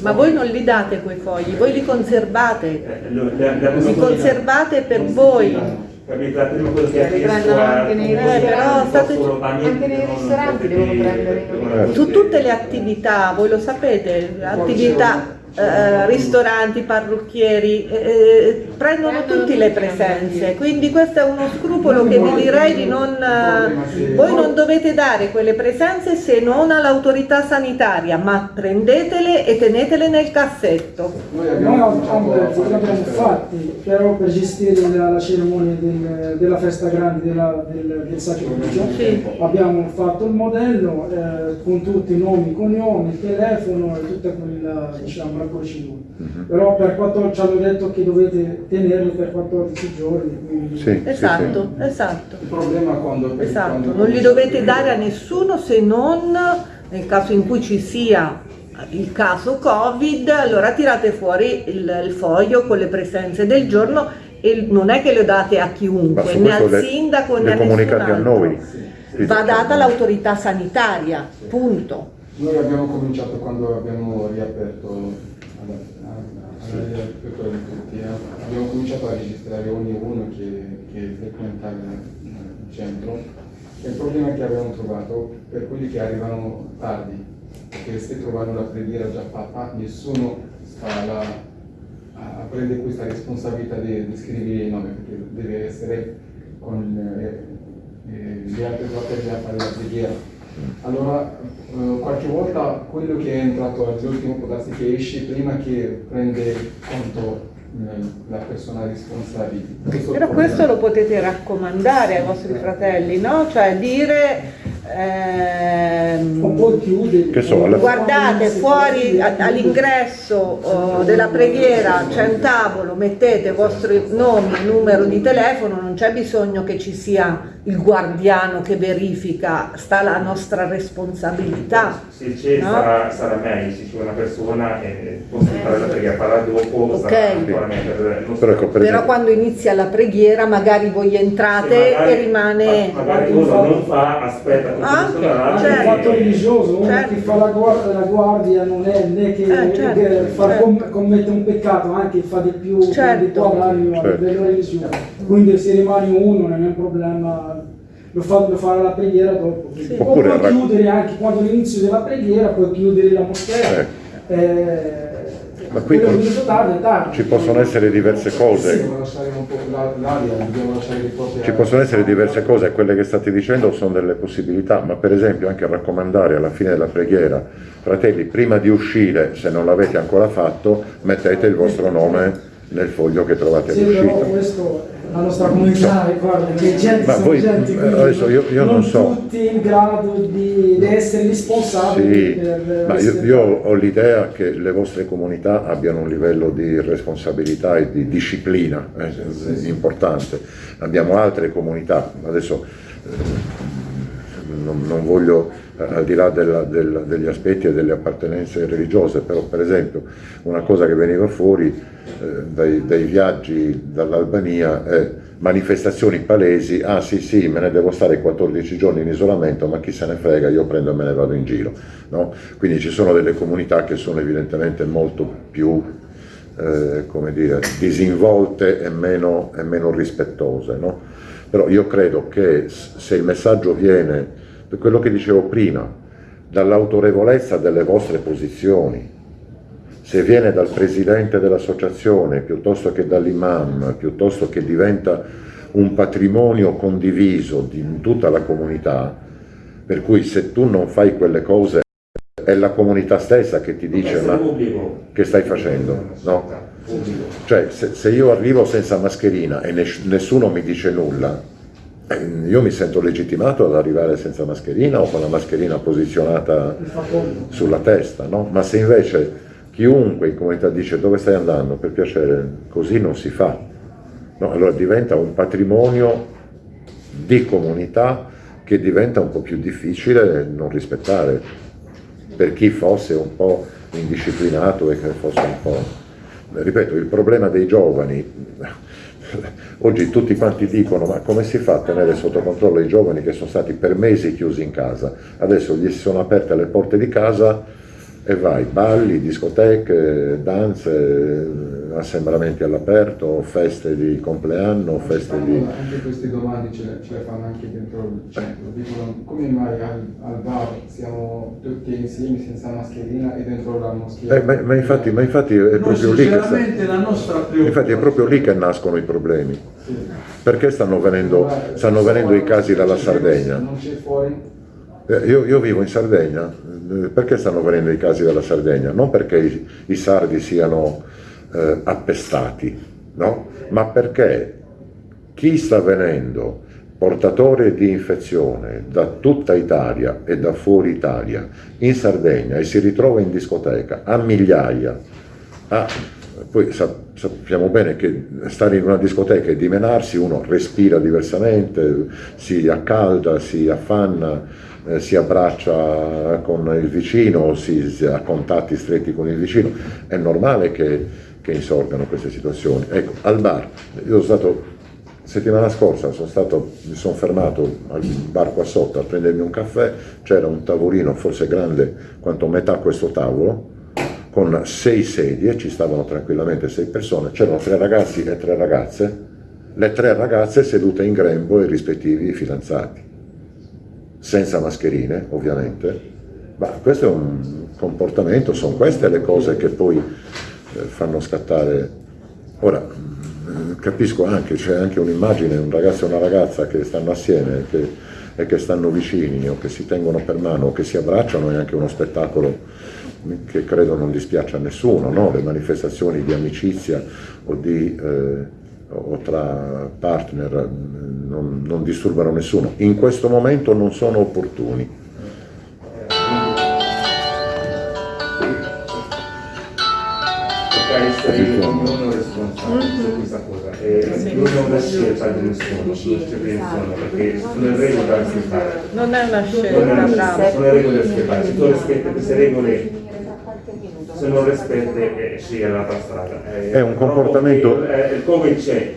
[SPEAKER 5] Ma voi non li date quei fogli, voi li conservate, eh, li conservate per voi.
[SPEAKER 6] La prima cosa che ha chiesto
[SPEAKER 5] anche nei ristoranti, anche nei ristoranti devono prendere. Su tutte le attività, voi lo sapete, attività eh, ristoranti, parrucchieri, eh, prendono tutti le presenze, quindi questo è uno scrupolo che vi direi di non... eh, voi non dovete dare quelle presenze se non all'autorità sanitaria, ma prendetele e tenetele nel cassetto.
[SPEAKER 7] Noi abbiamo
[SPEAKER 4] fatti, però per gestire la, la cerimonia del- della festa grande della- del, del sacrificio,
[SPEAKER 5] Sì.
[SPEAKER 4] abbiamo fatto il modello eh, con tutti i nomi, cognomi, il telefono e tutta quella diciamo, la procedura. Però per 14 ci hanno detto che dovete tenerlo per 14 giorni. Quindi...
[SPEAKER 1] Sì, sì,
[SPEAKER 5] Esatto,
[SPEAKER 1] sì.
[SPEAKER 5] esatto.
[SPEAKER 7] Il problema quando...
[SPEAKER 5] Esatto,
[SPEAKER 7] quando
[SPEAKER 5] non li dovete dare a nessuno se non nel caso in cui ci sia il caso Covid, allora tirate fuori il, il foglio con le presenze del giorno e non è che lo date a chiunque, né al
[SPEAKER 1] le,
[SPEAKER 5] sindaco né
[SPEAKER 1] le
[SPEAKER 5] a
[SPEAKER 1] comunicate a noi.
[SPEAKER 5] Va data all'autorità sanitaria, punto.
[SPEAKER 7] Noi abbiamo cominciato quando abbiamo riaperto eh. abbiamo cominciato a registrare ognuno che, che frequenta il, il centro. E il problema che abbiamo trovato per quelli che arrivano tardi, perché se trovano la preghiera già fatta, nessuno sta là a prendere questa responsabilità di, di scrivere il nome, perché deve essere con eh, eh, gli altri fratelli a fare la preghiera. Allora, eh, qualche volta quello che è entrato all'ultimo può darsi che esce prima che prende conto eh, la persona responsabile. Questo
[SPEAKER 5] Però questo lo potete raccomandare ai vostri fratelli, no? Cioè dire... ehm, Guardate fuori all'ingresso oh, della preghiera c'è un tavolo, mettete i vostri nomi e numero di telefono, non c'è bisogno che ci sia il guardiano che verifica, sta la nostra responsabilità.
[SPEAKER 6] Se c'è
[SPEAKER 5] No?
[SPEAKER 6] sarà, sarà meglio, se c'è una persona e posso fare la preghiera farà dopo,
[SPEAKER 5] Ok.
[SPEAKER 6] sarà ancora meglio. per il nostro-
[SPEAKER 1] Però ecco, per
[SPEAKER 5] Però quando inizia la preghiera magari voi entrate
[SPEAKER 6] magari-
[SPEAKER 5] e rimane...
[SPEAKER 6] ma- Magari uno non fa, aspetta,
[SPEAKER 5] Ah, certo.
[SPEAKER 4] il fatto religioso, uno
[SPEAKER 5] Certo.
[SPEAKER 4] che fa la guardia, la guardia non è né che,
[SPEAKER 5] Eh, certo,
[SPEAKER 4] che fa-
[SPEAKER 5] certo.
[SPEAKER 4] com- commette un peccato, anche fa di più
[SPEAKER 5] Certo.
[SPEAKER 4] di a
[SPEAKER 1] Certo.
[SPEAKER 4] livello religioso. Quindi se rimane uno non è un problema, lo fa, lo farà la preghiera dopo.
[SPEAKER 5] Sì.
[SPEAKER 4] O
[SPEAKER 1] Oppure
[SPEAKER 4] puoi
[SPEAKER 1] rac-
[SPEAKER 4] chiudere anche quando all'inizio della preghiera, puoi chiudere la moschea.
[SPEAKER 1] Eh.
[SPEAKER 4] Eh,
[SPEAKER 1] Ma qui
[SPEAKER 4] tardi, tardi.
[SPEAKER 1] ci possono essere diverse cose. Ci possono essere diverse cose, quelle che state dicendo sono delle possibilità, ma per esempio anche raccomandare alla fine della preghiera, fratelli, prima di uscire, se non l'avete ancora fatto, mettete il vostro nome nel foglio che trovate
[SPEAKER 4] Sì,
[SPEAKER 1] all'uscita.
[SPEAKER 4] questo la nostra comunità, guarda, che gente
[SPEAKER 1] Ma
[SPEAKER 4] sono
[SPEAKER 1] voi-
[SPEAKER 4] gente,
[SPEAKER 1] eh, adesso io- io non so.
[SPEAKER 4] tutti in grado di, di essere responsabili
[SPEAKER 1] Sì,
[SPEAKER 4] per
[SPEAKER 1] ma io, io ho l'idea che le vostre comunità abbiano un livello di responsabilità e di disciplina eh, importante. Abbiamo altre comunità, adesso eh, non, non voglio, eh, al di là della- del- degli aspetti e delle appartenenze religiose, però per esempio una cosa che veniva fuori eh, dai, dai viaggi dall'Albania è manifestazioni palesi, ah sì sì, me ne devo stare 14 giorni in isolamento, ma chi se ne frega, io prendo e me ne vado in giro. no? Quindi ci sono delle comunità che sono evidentemente molto più eh, come dire, disinvolte e meno, e meno rispettose. no? Però io credo che se il messaggio viene, per quello che dicevo prima, dall'autorevolezza delle vostre posizioni, se viene dal presidente dell'associazione piuttosto che dall'imam, piuttosto che diventa un patrimonio condiviso di tutta la comunità, per cui se tu non fai quelle cose è la comunità stessa che ti dice ma che stai facendo? No? Cioè se, se io arrivo senza mascherina e nes- nessuno mi dice nulla, io mi sento legittimato ad arrivare senza mascherina o con la mascherina posizionata sulla testa, no? Ma se invece chiunque in comunità dice dove stai andando, per piacere, così non si fa. No, allora diventa un patrimonio di comunità che diventa un po' più difficile non rispettare per chi fosse un po' indisciplinato e che fosse un po'... Ripeto, il problema dei giovani, oggi tutti quanti dicono ma come si fa a tenere sotto controllo i giovani che sono stati per mesi chiusi in casa? Adesso gli si sono aperte le porte di casa e vai, balli, discoteche, danze, assembramenti all'aperto, feste di compleanno, feste di...
[SPEAKER 7] Anche queste domande ce le, ce le fanno anche dentro il centro. Dicono come mai al, al bar siamo tutti insieme senza mascherina e dentro la moschea...
[SPEAKER 1] Eh, ma, ma infatti, ma infatti è proprio lì che sta-
[SPEAKER 3] sinceramente la nostra
[SPEAKER 1] infatti è proprio lì che nascono i problemi.
[SPEAKER 7] Sì.
[SPEAKER 1] Perché stanno venendo, stanno venendo i casi dalla Sardegna?
[SPEAKER 7] Non c'è fuori?
[SPEAKER 1] Eh, Io, io vivo in Sardegna, eh, perché stanno venendo i casi dalla Sardegna? Non perché i, i sardi siano eh, appestati, no? ma perché chi sta venendo portatore di infezione da tutta Italia e da fuori Italia in Sardegna e si ritrova in discoteca a migliaia, a- poi sa- sappiamo bene che stare in una discoteca e dimenarsi uno respira diversamente, si accalda, si affanna, eh, si abbraccia con il vicino, si, si ha contatti stretti con il vicino, è normale che, che insorgano queste situazioni. Ecco, al bar, io sono stato settimana scorsa, sono stato, mi sono fermato al bar qua sotto a prendermi un caffè, c'era un tavolino forse grande quanto metà questo tavolo, con sei sedie, ci stavano tranquillamente sei persone, c'erano tre ragazzi e tre ragazze, le tre ragazze sedute in grembo ai rispettivi fidanzati senza mascherine ovviamente, ma questo è un comportamento, sono queste le cose che poi eh, fanno scattare. Ora, mh, capisco anche, c'è anche un'immagine, un ragazzo e una ragazza che stanno assieme che- e che stanno vicini o che si tengono per mano o che si abbracciano, è anche uno spettacolo che credo non dispiace a nessuno, no? le manifestazioni di amicizia o di... eh, o tra partner non, non disturbano nessuno. In questo momento non sono opportuni.
[SPEAKER 6] Essere ognuno responsabile su questa cosa. E non è una scelta di nessuno, non c'è di nessuno, perché sono le regole da rispettare.
[SPEAKER 5] Non è una
[SPEAKER 6] Non è
[SPEAKER 5] scelta,
[SPEAKER 6] una scelta, sono le regole da rispettare. Se tu rispetti queste regole, se non rispetti, eh, scegli l'altra strada. Eh,
[SPEAKER 1] È un comportamento-
[SPEAKER 6] Il, eh, il Covid c'è.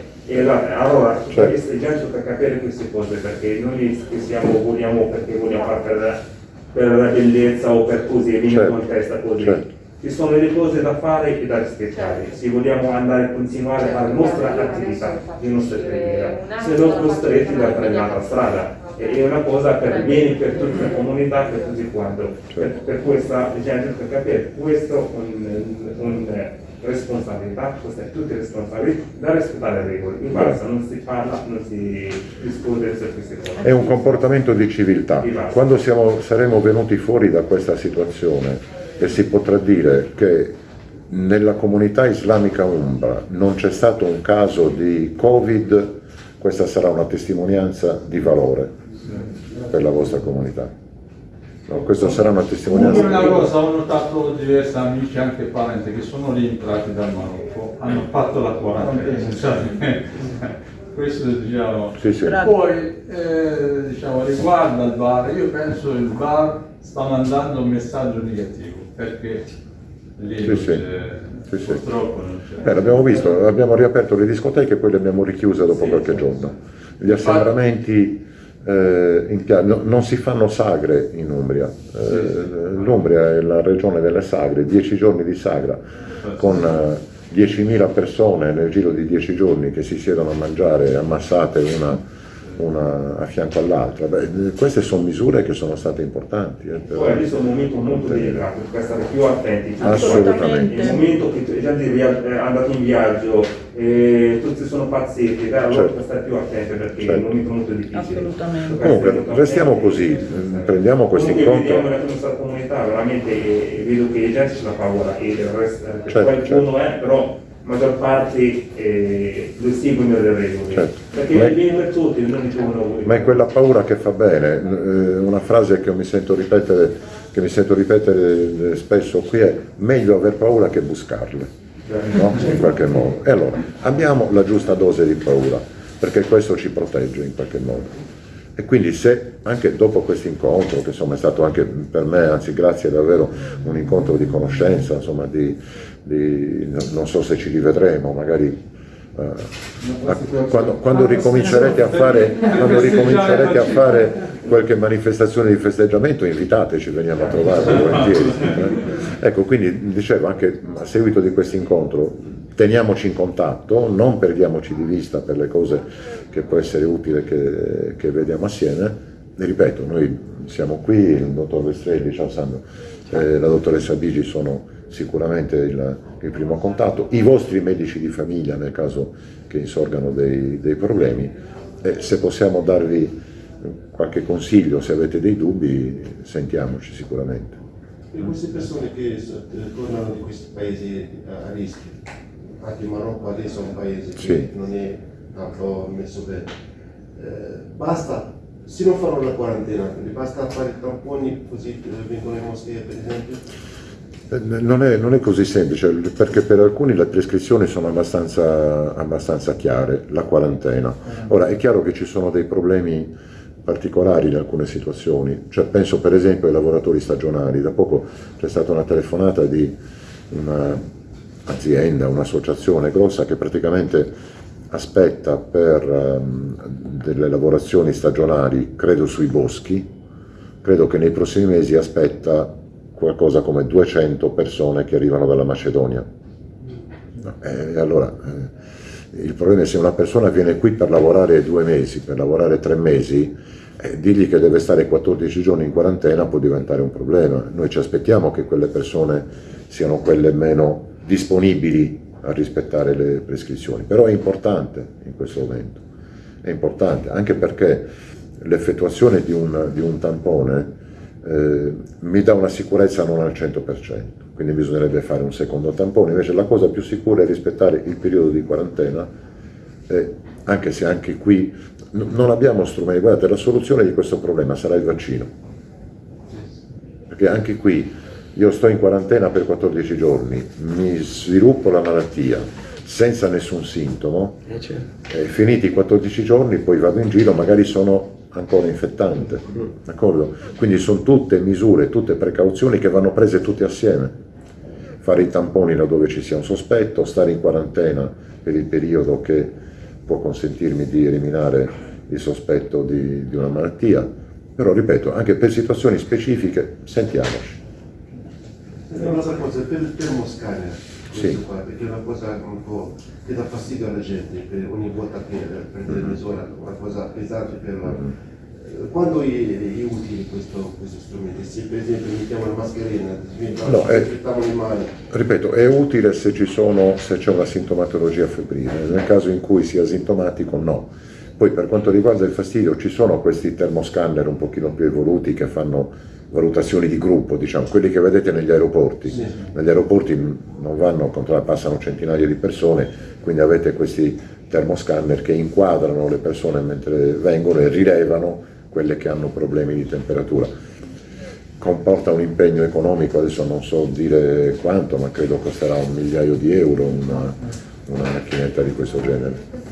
[SPEAKER 6] Allora,
[SPEAKER 1] Certo.
[SPEAKER 6] è già tocca capire queste cose perché noi che siamo, vogliamo perché vogliamo fare per, per la bellezza o per così, e
[SPEAKER 1] Certo.
[SPEAKER 6] con testa così.
[SPEAKER 1] Certo.
[SPEAKER 6] Ci sono delle cose da fare e da rispettare. Se vogliamo andare a continuare a fare la nostra attività, le nostre attività, se non costretti da prendere l'altra strada. È una cosa per bene per tutta la comunità, per tutti quanti. Per, per questa gente per capire questo è un, un, responsabilità, questa è tutta responsabilità da rispettare le regole. In basta, non si parla, non si discute su queste cose.
[SPEAKER 1] È un comportamento di civiltà. Quando siamo- saremo venuti fuori da questa situazione e si potrà dire che nella comunità islamica umbra non c'è stato un caso di Covid, questa sarà una testimonianza di valore per la vostra comunità. No, questa sarà una testimonianza
[SPEAKER 3] una cosa, ho notato diversi amici, anche parenti, che sono rientrati dal Marocco, hanno fatto la quarantena, cioè, questo diciamo.
[SPEAKER 1] Sì, sì.
[SPEAKER 3] Poi, eh, diciamo, riguardo al bar, io penso che il bar sta mandando un messaggio negativo, perché lì
[SPEAKER 1] Sì, sì. Sì, sì.
[SPEAKER 3] purtroppo non c'è.
[SPEAKER 1] Eh, l'abbiamo visto, abbiamo riaperto le discoteche e poi le abbiamo richiuse dopo
[SPEAKER 3] Sì,
[SPEAKER 1] qualche
[SPEAKER 3] sì,
[SPEAKER 1] giorno. Gli assembramenti eh, no- non si fanno sagre in Umbria. Eh, L'Umbria è la regione delle sagre, 10 giorni di sagra con eh, 10.000 persone nel giro di 10 giorni che si siedono a mangiare ammassate una, una a fianco all'altra. Beh, queste sono misure che sono state importanti. eh,
[SPEAKER 6] Poi adesso è un momento molto delicato, per stare più attenti.
[SPEAKER 1] Assolutamente.
[SPEAKER 6] È il momento che la gente è è andato in viaggio, e tutti sono dai, allora
[SPEAKER 1] Certo.
[SPEAKER 6] stare più attenti perché è
[SPEAKER 1] Certo.
[SPEAKER 6] un momento molto difficile.
[SPEAKER 5] Assolutamente.
[SPEAKER 1] Comunque, restiamo così, prendiamo questo
[SPEAKER 6] Comunque
[SPEAKER 1] incontro.
[SPEAKER 6] vediamo la nostra comunità, veramente eh, vedo che la gente c'è la paura e il resto, eh,
[SPEAKER 1] Certo,
[SPEAKER 6] qualcuno è, però maggior parte eh, lo seguono le regole.
[SPEAKER 1] Certo.
[SPEAKER 6] Perché
[SPEAKER 1] Ma-
[SPEAKER 6] è bene per tutti, non dicono
[SPEAKER 1] Ma è quella paura che fa bene, Eh, una frase che mi sento ripetere, che mi sento ripetere eh, spesso qui è meglio aver paura che buscarle, no? in qualche modo. E allora abbiamo la giusta dose di paura, perché questo ci protegge in qualche modo. E quindi se anche dopo questo incontro, che insomma è stato anche per me, anzi grazie davvero, un incontro di conoscenza, insomma di, di- non so se ci rivedremo, magari eh, quando, quando ricomincerete a fare, quando ricomincerete a fare qualche manifestazione di festeggiamento invitateci, veniamo a trovare volentieri. eh. Ecco, quindi dicevo anche a seguito di questo incontro teniamoci in contatto, non perdiamoci di vista per le cose che può essere utile che, che vediamo assieme. Ripeto, noi siamo qui, il dottor Vestrelli, ciao Sandro, eh, la dottoressa Bigi sono sicuramente il, il, primo contatto, i vostri medici di famiglia nel caso che insorgano dei, dei problemi, e se possiamo darvi qualche consiglio, se avete dei dubbi, sentiamoci sicuramente.
[SPEAKER 8] Per queste persone che tornano di questi paesi a rischio, anche il Marocco adesso è un paese che sì. non è tanto messo bene, eh, basta, se non fanno la quarantena, basta fare tamponi così vengono in moschea per esempio?
[SPEAKER 1] Eh, non è, non è, così semplice, perché per alcuni le prescrizioni sono abbastanza, abbastanza chiare, la quarantena. Ora è chiaro che ci sono dei problemi particolari in alcune situazioni, cioè, penso per esempio ai lavoratori stagionali, da poco c'è stata una telefonata di un'azienda, un'associazione grossa che praticamente aspetta per um, delle lavorazioni stagionali, credo sui boschi, credo che nei prossimi mesi aspetta qualcosa come 200 persone che arrivano dalla Macedonia. E allora, eh, il problema è se una persona viene qui per lavorare due mesi, per lavorare tre mesi, eh, dirgli che deve stare 14 giorni in quarantena può diventare un problema. Noi ci aspettiamo che quelle persone siano quelle meno disponibili a rispettare le prescrizioni, però è importante in questo momento, è importante anche perché l'effettuazione di di un tampone eh, mi dà una sicurezza non al 100%, quindi bisognerebbe fare un secondo tampone, invece la cosa più sicura è rispettare il periodo di quarantena, eh, anche se anche qui non abbiamo strumenti, guardate la soluzione di questo problema sarà il vaccino, perché anche qui io sto in quarantena per 14 giorni, mi sviluppo la malattia senza nessun sintomo, eh, certo. eh, finiti i 14 giorni poi vado in giro, magari sono ancora infettante, d'accordo? Quindi sono tutte misure, tutte precauzioni che vanno prese tutte assieme. Fare i tamponi laddove ci sia un sospetto, stare in quarantena per il periodo che può consentirmi di eliminare il sospetto di, di una malattia, però ripeto, anche per situazioni specifiche sentiamoci.
[SPEAKER 8] Un'altra cosa, per il termoscanner, sì. qua, perché è una cosa un po' che dà fastidio alla gente, ogni volta che prende mm-hmm. misura, una cosa pesante per la... Mm-hmm. Quando è, è utile questo, questo, strumento? Se per esempio mettiamo la mascherina,
[SPEAKER 1] no, è, le mani. Ripeto, è utile se c'è una sintomatologia febrile, nel caso in cui sia asintomatico no. Poi per quanto riguarda il fastidio ci sono questi termoscanner un pochino più evoluti che fanno valutazioni di gruppo, diciamo, quelli che vedete negli aeroporti. Sì. Negli aeroporti non vanno a controllare, passano centinaia di persone, quindi avete questi termoscanner che inquadrano le persone mentre vengono e rilevano quelle che hanno problemi di temperatura. Comporta un impegno economico, adesso non so dire quanto, ma credo costerà un migliaio di euro una, una macchinetta di questo genere.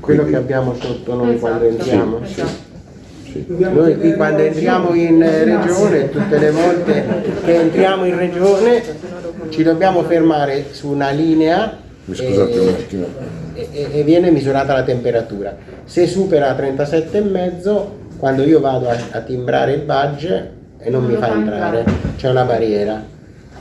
[SPEAKER 9] Quello Quindi, che abbiamo sotto noi esatto. quando entriamo? Sì, sì. Noi qui quando entriamo in regione, tutte le volte che entriamo in regione, ci dobbiamo fermare su una linea e, e, e, viene misurata la temperatura. Se supera 37,5, quando io vado a, a, timbrare il badge e non mi fa entrare, c'è una barriera.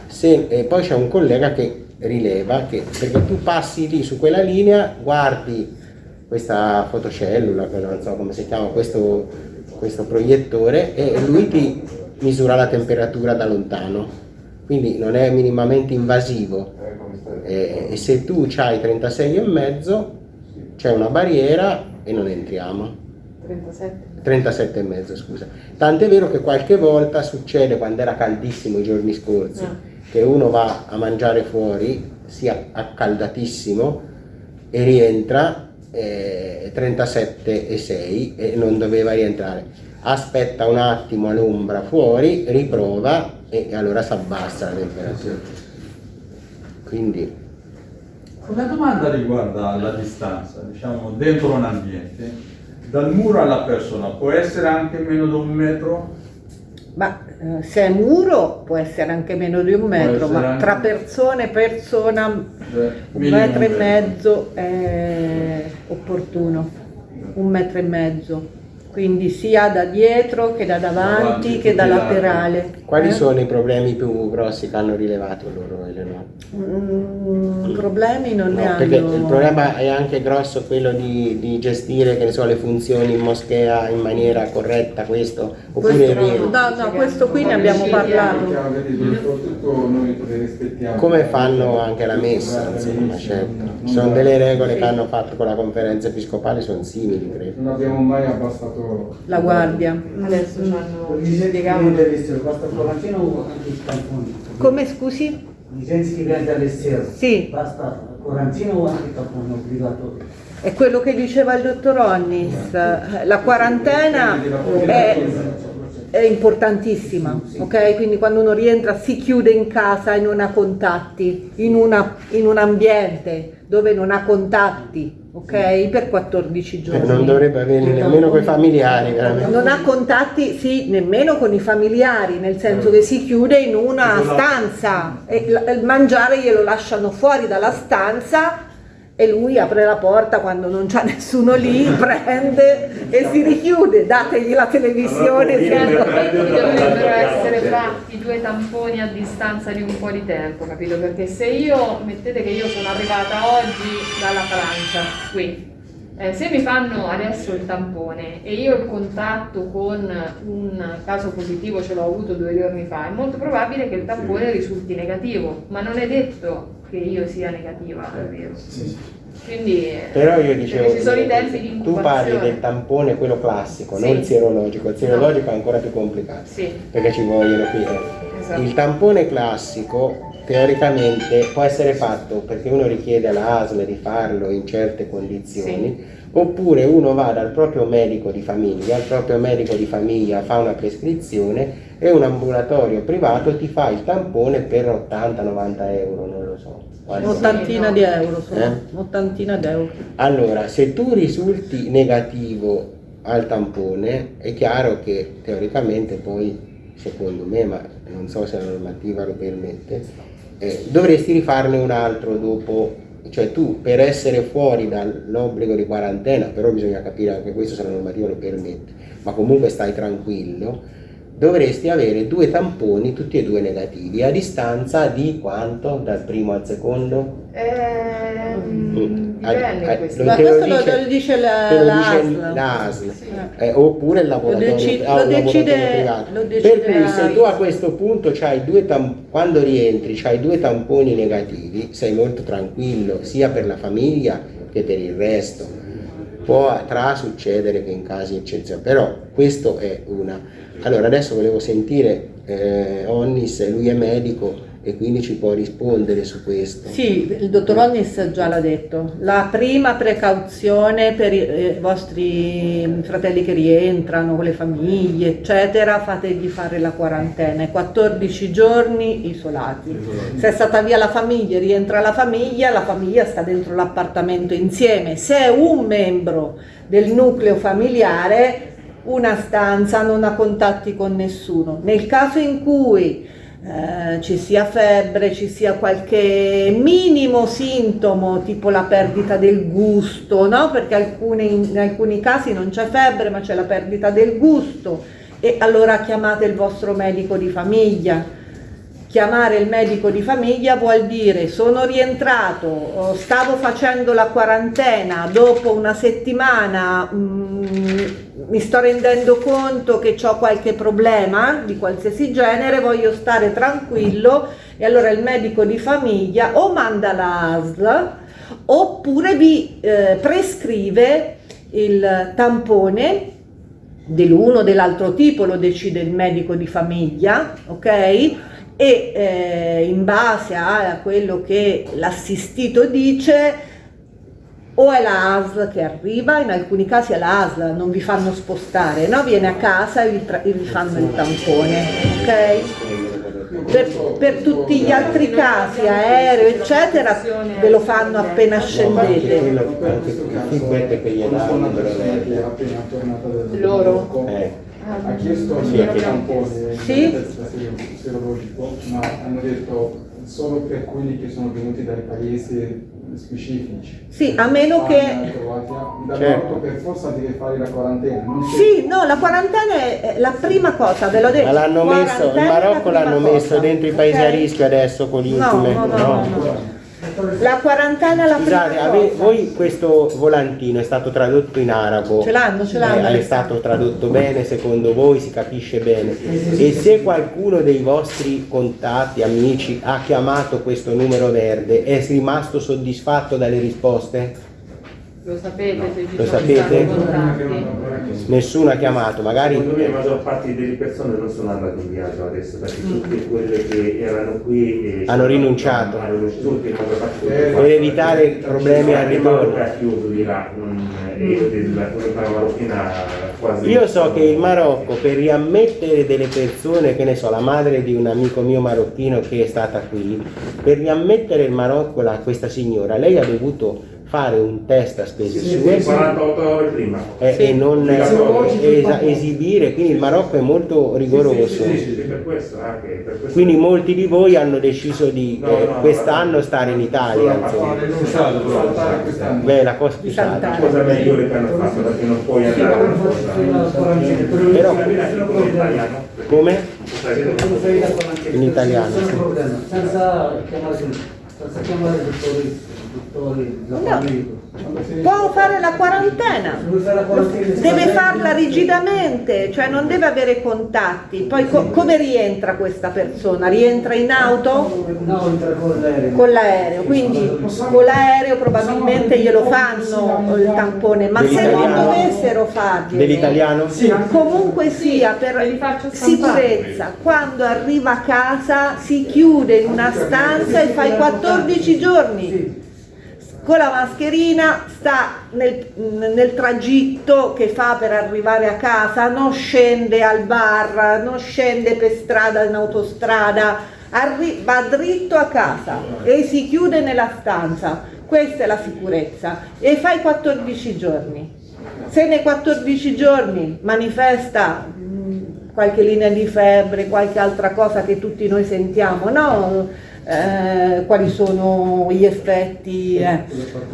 [SPEAKER 9] Se, e poi c'è un collega che rileva, che, perché tu passi lì su quella linea, guardi questa fotocellula, non so come si chiama, questo questo proiettore e lui ti misura la temperatura da lontano quindi non è minimamente invasivo e, e se tu hai 36,5 c'è una barriera e non entriamo 37 mezzo scusa tant'è vero che qualche volta succede quando era caldissimo i giorni scorsi no. Ah. che uno va a mangiare fuori sia accaldatissimo e rientra eh, 37,6 e non doveva rientrare. Aspetta un attimo all'ombra fuori, riprova e allora si abbassa la temperatura. Quindi...
[SPEAKER 3] Una domanda riguarda la distanza, diciamo dentro un ambiente. Dal muro alla persona può essere anche meno di un metro?
[SPEAKER 5] Ma se è muro può essere anche meno di un metro, ma tra persone e persona Beh, un metro e mezzo è opportuno, un metro e mezzo. Quindi sia da dietro che da davanti
[SPEAKER 3] Davanti,
[SPEAKER 5] che da laterale.
[SPEAKER 9] Quali
[SPEAKER 5] Eh?
[SPEAKER 9] sono i problemi più grossi che hanno rilevato loro Eleonora?
[SPEAKER 5] Mm, problemi non ne
[SPEAKER 9] No,
[SPEAKER 5] hanno.
[SPEAKER 9] perché il problema è anche grosso quello di, di gestire che ne so, le funzioni in moschea in maniera corretta, questo, oppure
[SPEAKER 5] Questo- no, no, questo qui ne abbiamo parlato.
[SPEAKER 9] Come fanno anche la messa, insomma, certo. Ci sono delle regole che hanno fatto con la conferenza episcopale, sono simili, credo.
[SPEAKER 7] Non abbiamo mai abbassato
[SPEAKER 5] La guardia.
[SPEAKER 10] Adesso hanno
[SPEAKER 11] Licenze
[SPEAKER 10] spiegavano
[SPEAKER 11] clienti all'estero, basta il quarantino o anche il tampone?
[SPEAKER 5] Come scusi?
[SPEAKER 11] Licenze clienti all'estero,
[SPEAKER 5] Sì,
[SPEAKER 11] basta il quarantino o anche il tampone obbligatorio?
[SPEAKER 5] è quello che diceva il dottor Onnis. La quarantena è, è importantissima, ok? Quindi quando uno rientra si chiude in casa e non ha contatti, in, una- in un ambiente dove non ha contatti, ok? Per 14
[SPEAKER 9] Cioè,
[SPEAKER 5] giorni.
[SPEAKER 9] non dovrebbe averli nemmeno con i familiari, veramente.
[SPEAKER 5] Non ha contatti, sì, nemmeno con i familiari, nel senso che si chiude in una stanza e il mangiare glielo lasciano fuori dalla stanza e lui apre la porta quando non c'è nessuno lì, prende e si richiude, dategli la televisione.
[SPEAKER 10] Certo, dovrebbero essere fatti due tamponi a distanza di un po' di tempo, capito? Perché se io, mettete che io sono arrivata oggi dalla Francia, qui, eh, se mi fanno adesso il tampone e io il contatto con un caso positivo ce l'ho avuto due giorni fa, è molto probabile che il tampone risulti negativo, ma non è detto che io sia negativa, è vero? Quindi eh,
[SPEAKER 9] Però io dicevo,
[SPEAKER 10] ci sono i tempi di
[SPEAKER 9] tu parli del tampone quello classico,
[SPEAKER 10] Sì.
[SPEAKER 9] non il sierologico, il sierologico è ancora più complicato,
[SPEAKER 10] Sì,
[SPEAKER 9] perché ci vogliono qui. eh.
[SPEAKER 10] esatto.
[SPEAKER 9] Il tampone classico teoricamente può essere fatto perché uno richiede alla ASL di farlo in certe condizioni, oppure uno va dal proprio medico di famiglia, il proprio medico di famiglia fa una prescrizione e un ambulatorio privato ti fa il tampone per 80-90 euro, non lo so.
[SPEAKER 5] Un'ottantina di euro, sono,
[SPEAKER 9] Eh?
[SPEAKER 5] un'ottantina di euro.
[SPEAKER 9] Allora, se tu risulti negativo al tampone, è chiaro che teoricamente poi, secondo me, ma non so se la normativa lo permette, eh, dovresti rifarne un altro dopo, cioè tu per essere fuori dall'obbligo di quarantena, però bisogna capire anche questo se la normativa lo permette, ma comunque stai tranquillo, dovresti avere due tamponi, tutti e due negativi, a distanza di quanto? Dal primo al secondo?
[SPEAKER 10] Ehm,
[SPEAKER 9] Ah,
[SPEAKER 10] dipende
[SPEAKER 9] ah,
[SPEAKER 10] questo.
[SPEAKER 9] lo-
[SPEAKER 5] Ma questo lo,
[SPEAKER 9] dice-
[SPEAKER 5] lo dice la,
[SPEAKER 9] te lo
[SPEAKER 5] la
[SPEAKER 9] dice
[SPEAKER 5] ASL.
[SPEAKER 9] la ASL.
[SPEAKER 10] Sì.
[SPEAKER 9] Eh, oppure il
[SPEAKER 5] decide-
[SPEAKER 9] ah,
[SPEAKER 5] lo decide-
[SPEAKER 9] privato.
[SPEAKER 5] lo decide
[SPEAKER 9] per cui se tu a questo punto c'hai due quando rientri hai due tamponi negativi sei molto tranquillo sia per la famiglia che per il resto può tra succedere che in casi eccezionali però questo è una allora adesso volevo sentire eh, Onnis lui è medico e quindi ci può rispondere su questo
[SPEAKER 5] Sì, il dottor Onnis già l'ha detto. La prima precauzione per i eh, vostri fratelli che rientrano con le famiglie, eccetera, fategli fare la quarantena, i 14 giorni isolati. Se è stata via la famiglia, rientra la famiglia, la famiglia sta dentro l'appartamento insieme. Se è un membro del nucleo familiare, una stanza, non ha contatti con nessuno. Nel caso in cui eh, ci sia febbre, ci sia qualche minimo sintomo, tipo la perdita del gusto, no? Perché alcuni- in alcuni casi non c'è febbre, ma c'è la perdita del gusto, e allora chiamate il vostro medico di famiglia. Chiamare il medico di famiglia vuol dire sono rientrato, oh, stavo facendo la quarantena, dopo una settimana mm, mi sto rendendo conto che ho qualche problema di qualsiasi genere, voglio stare tranquillo e allora il medico di famiglia o manda l'ASL oppure vi eh, prescrive il tampone dell'uno o dell'altro tipo, lo decide il medico di famiglia, ok? E eh, in base a quello che l'assistito dice, o è la ASL che arriva, in alcuni casi è la ASL, non vi fanno spostare, no? Viene a casa e vi, e vi fanno il tampone, ok? Per, per tutti gli altri casi, aereo, eccetera, ve lo fanno appena scendete.
[SPEAKER 10] Loro?
[SPEAKER 9] Eh.
[SPEAKER 7] ha chiesto
[SPEAKER 9] Sì,
[SPEAKER 7] il
[SPEAKER 9] che-
[SPEAKER 7] tampone
[SPEAKER 5] Sì.
[SPEAKER 7] di test serologico, ma hanno detto solo per quelli che sono venuti dai paesi
[SPEAKER 4] specifici.
[SPEAKER 5] Sì, a meno che...
[SPEAKER 4] Da
[SPEAKER 9] Certo.
[SPEAKER 4] Per forza deve fare la quarantena.
[SPEAKER 5] Sì, no, la quarantena è la prima cosa, ve l'ho detto.
[SPEAKER 9] Ma l'hanno messo, il Marocco l'hanno messo dentro i paesi
[SPEAKER 5] ok?
[SPEAKER 9] a rischio adesso con gli
[SPEAKER 5] No, no, no, no, no. La quarantena la
[SPEAKER 9] Scusate,
[SPEAKER 5] prima
[SPEAKER 9] ave- voi questo volantino è stato tradotto in arabo?
[SPEAKER 5] Ce l'hanno, ce l'hanno.
[SPEAKER 9] Eh, è stato tradotto bene secondo voi, si capisce bene? E se qualcuno dei vostri contatti, amici, ha chiamato questo numero verde, è rimasto soddisfatto dalle risposte?
[SPEAKER 10] Lo sapete se ci
[SPEAKER 9] Lo
[SPEAKER 10] sono
[SPEAKER 9] sapete? Nessuno ha chiamato, magari...
[SPEAKER 6] Secondo me la maggior parte delle persone non sono andate in viaggio adesso perché tutte quelle che erano qui eh,
[SPEAKER 9] Hanno rinunciato.
[SPEAKER 6] hanno
[SPEAKER 9] Per evitare problemi al
[SPEAKER 6] Anche
[SPEAKER 9] ritorno.
[SPEAKER 6] Marocco ha chiuso di là, non- e della comunità marocchina quasi
[SPEAKER 9] Io so che il Marocco per riammettere delle persone, che ne so, la madre di un amico mio marocchino che è stata qui, per riammettere il Marocco la- questa signora, lei ha dovuto fare un test a spese
[SPEAKER 6] Sì,
[SPEAKER 9] sue
[SPEAKER 6] 48 ore prima.
[SPEAKER 9] e non eh,
[SPEAKER 6] Sì.
[SPEAKER 9] esa- esibire, quindi il Marocco è molto rigoroso.
[SPEAKER 6] Questo.
[SPEAKER 9] Quindi molti di voi hanno deciso di
[SPEAKER 6] No,
[SPEAKER 9] eh,
[SPEAKER 6] no,
[SPEAKER 9] quest'anno stare in Italia. Beh, la cosa più.
[SPEAKER 6] La cosa migliore che hanno fatto perché non puoi andare a
[SPEAKER 9] Però-
[SPEAKER 6] in italiano.
[SPEAKER 9] Come? In italiano,
[SPEAKER 11] senza chiamare, senza chiamare
[SPEAKER 5] No. Può fare la quarantena, deve farla rigidamente, cioè non deve avere contatti. Poi co- come rientra questa persona? Rientra in auto?
[SPEAKER 11] No, entra con l'aereo.
[SPEAKER 5] Con l'aereo, quindi con l'aereo probabilmente glielo fanno il tampone, ma se non dovessero farglielo,
[SPEAKER 9] Dell'italiano?
[SPEAKER 5] comunque sia per sicurezza, quando arriva a casa si chiude in una stanza e fa i 14 giorni con la mascherina sta nel, nel tragitto che fa per arrivare a casa, non scende al bar, non scende per strada in autostrada, va dritto a casa e si chiude nella stanza. Questa è la sicurezza e fa i 14 giorni. Se nei 14 giorni manifesta mh, qualche linea di febbre, qualche altra cosa che tutti noi sentiamo, no? Eh, quali sono gli effetti? eh.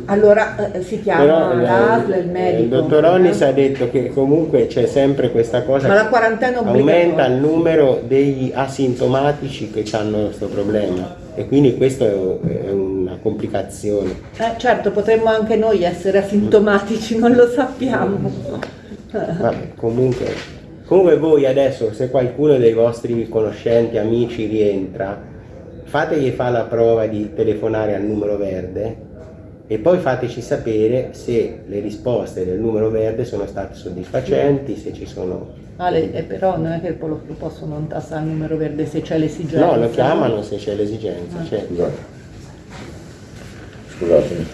[SPEAKER 5] Allora eh, si chiama
[SPEAKER 9] Però eh,
[SPEAKER 5] l'ASL, il medico.
[SPEAKER 9] il dottor Onnis ha detto che comunque c'è sempre questa cosa
[SPEAKER 5] Ma la quarantena
[SPEAKER 9] aumenta il numero degli asintomatici che hanno questo problema e quindi questo è, è una complicazione.
[SPEAKER 5] Eh, certo, potremmo anche noi essere asintomatici, non lo sappiamo.
[SPEAKER 9] Vabbè, comunque, comunque voi adesso se qualcuno dei vostri conoscenti, amici rientra, fategli fare la prova di telefonare al numero verde e poi fateci sapere se le risposte del numero verde sono state soddisfacenti, se ci sono...
[SPEAKER 5] Ale, eh, però non è che lo lo possono non tassare il numero verde se c'è l'esigenza.
[SPEAKER 9] No, lo chiamano se c'è l'esigenza, certo.
[SPEAKER 1] Scusate. Scusatemi.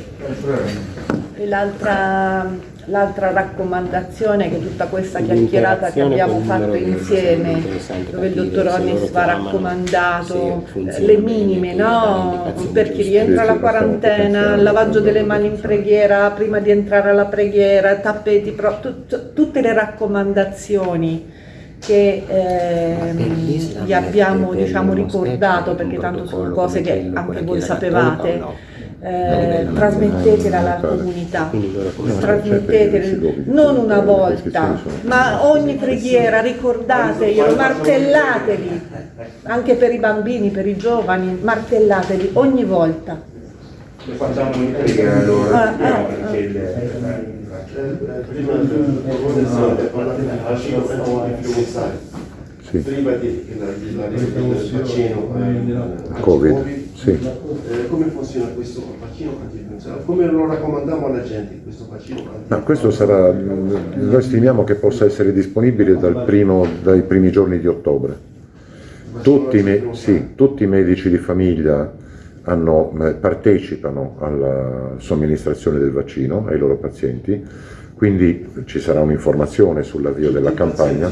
[SPEAKER 5] E l'altra, l'altra raccomandazione che tutta questa chiacchierata che abbiamo fatto insieme, dove il dottor
[SPEAKER 9] loro
[SPEAKER 5] va raccomandato
[SPEAKER 9] funziona
[SPEAKER 5] le minime, no? Per chi rientra alla quarantena, il lavaggio delle mani in preghiera, prima di entrare alla preghiera, tappeti, tut- tutte le raccomandazioni che ehm, vi abbiamo diciamo, ricordato perché tanto sono cose che anche voi sapevate eh, trasmettetele alla comunità trasmettetele non una volta ma ogni preghiera ricordateglielo martellateli anche per i bambini per i giovani martellateli ogni volta
[SPEAKER 6] facciamo preghiera allora,
[SPEAKER 8] prima del parlare del vaccino antinfluenzale.
[SPEAKER 1] Sì.
[SPEAKER 8] Prima di che la, di la del vaccino eh,
[SPEAKER 1] Covid,
[SPEAKER 8] anti-Covid,
[SPEAKER 1] sì.
[SPEAKER 8] eh, come funziona questo vaccino antinfluenzale? Come lo raccomandiamo alla gente questo vaccino?
[SPEAKER 1] Ma questo sarà, noi stimiamo che possa essere disponibile dal primo- dai primi giorni di ottobre. Tutti, i me- sì, tutti i medici di famiglia hanno- eh, partecipano alla somministrazione del vaccino ai loro pazienti, quindi ci sarà un'informazione sull'avvio della campagna.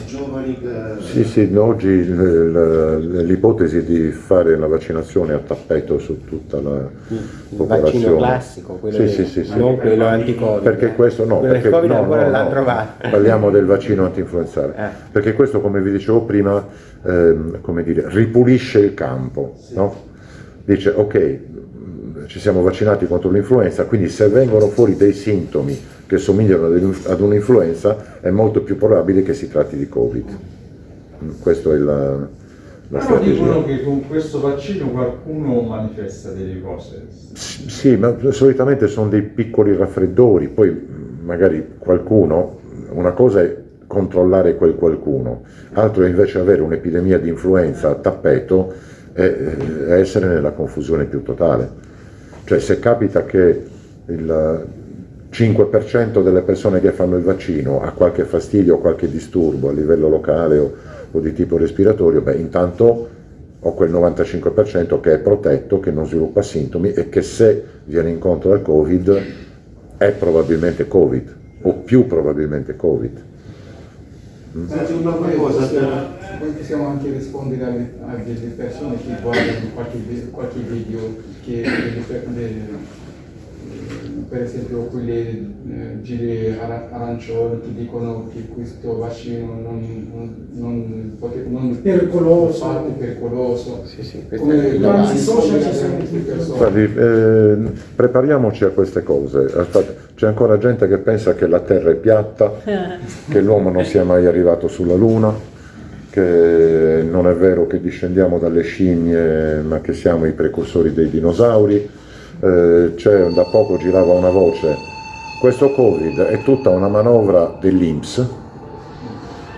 [SPEAKER 1] Sì, sì, oggi eh, l'ipotesi di fare la vaccinazione a tappeto su tutta la
[SPEAKER 9] Il
[SPEAKER 1] popolazione.
[SPEAKER 9] vaccino classico, quello
[SPEAKER 1] Sì, sì, sì, sì.
[SPEAKER 9] non quello anti-Covid.
[SPEAKER 1] Perché questo no, perché
[SPEAKER 9] Covid
[SPEAKER 1] no, no, no. Parliamo del vaccino antinfluenzale.
[SPEAKER 9] Eh.
[SPEAKER 1] Perché questo, come vi dicevo prima, ehm, come dire, ripulisce il campo, no? Dice, ok, ci siamo vaccinati contro l'influenza, quindi se vengono fuori dei sintomi che somigliano ad un'influenza è molto più probabile che si tratti di Covid. Mm, questo è la, la
[SPEAKER 3] Però dicono che con questo vaccino qualcuno manifesta delle cose.
[SPEAKER 1] Sì, ma solitamente sono dei piccoli raffreddori, poi magari qualcuno, una cosa è controllare quel qualcuno, altro è invece avere un'epidemia di influenza a tappeto e essere nella confusione più totale. Cioè se capita che il 5% delle persone che fanno il vaccino ha qualche fastidio o qualche disturbo a livello locale o, o di tipo respiratorio, beh intanto ho quel 95% che è protetto, che non sviluppa sintomi e che se viene incontro al Covid è probabilmente Covid o più probabilmente Covid.
[SPEAKER 11] Mm. Senti una cosa, poi possiamo anche rispondere a, a delle persone che guardano qualche, qualche video che delle, per esempio quelle eh, giri arancioni che dicono che questo vaccino non, non, non,
[SPEAKER 4] pericoloso.
[SPEAKER 11] Parte pericoloso.
[SPEAKER 9] Sì, sì,
[SPEAKER 11] Come
[SPEAKER 4] tanti social ci
[SPEAKER 11] sono
[SPEAKER 1] Guardi, eh, prepariamoci a queste cose. C'è ancora gente che pensa che la Terra è piatta, che l'uomo non sia mai arrivato sulla Luna, che non è vero che discendiamo dalle scimmie ma che siamo i precursori dei dinosauri eh, da poco girava una voce, questo Covid è tutta una manovra dell'Inps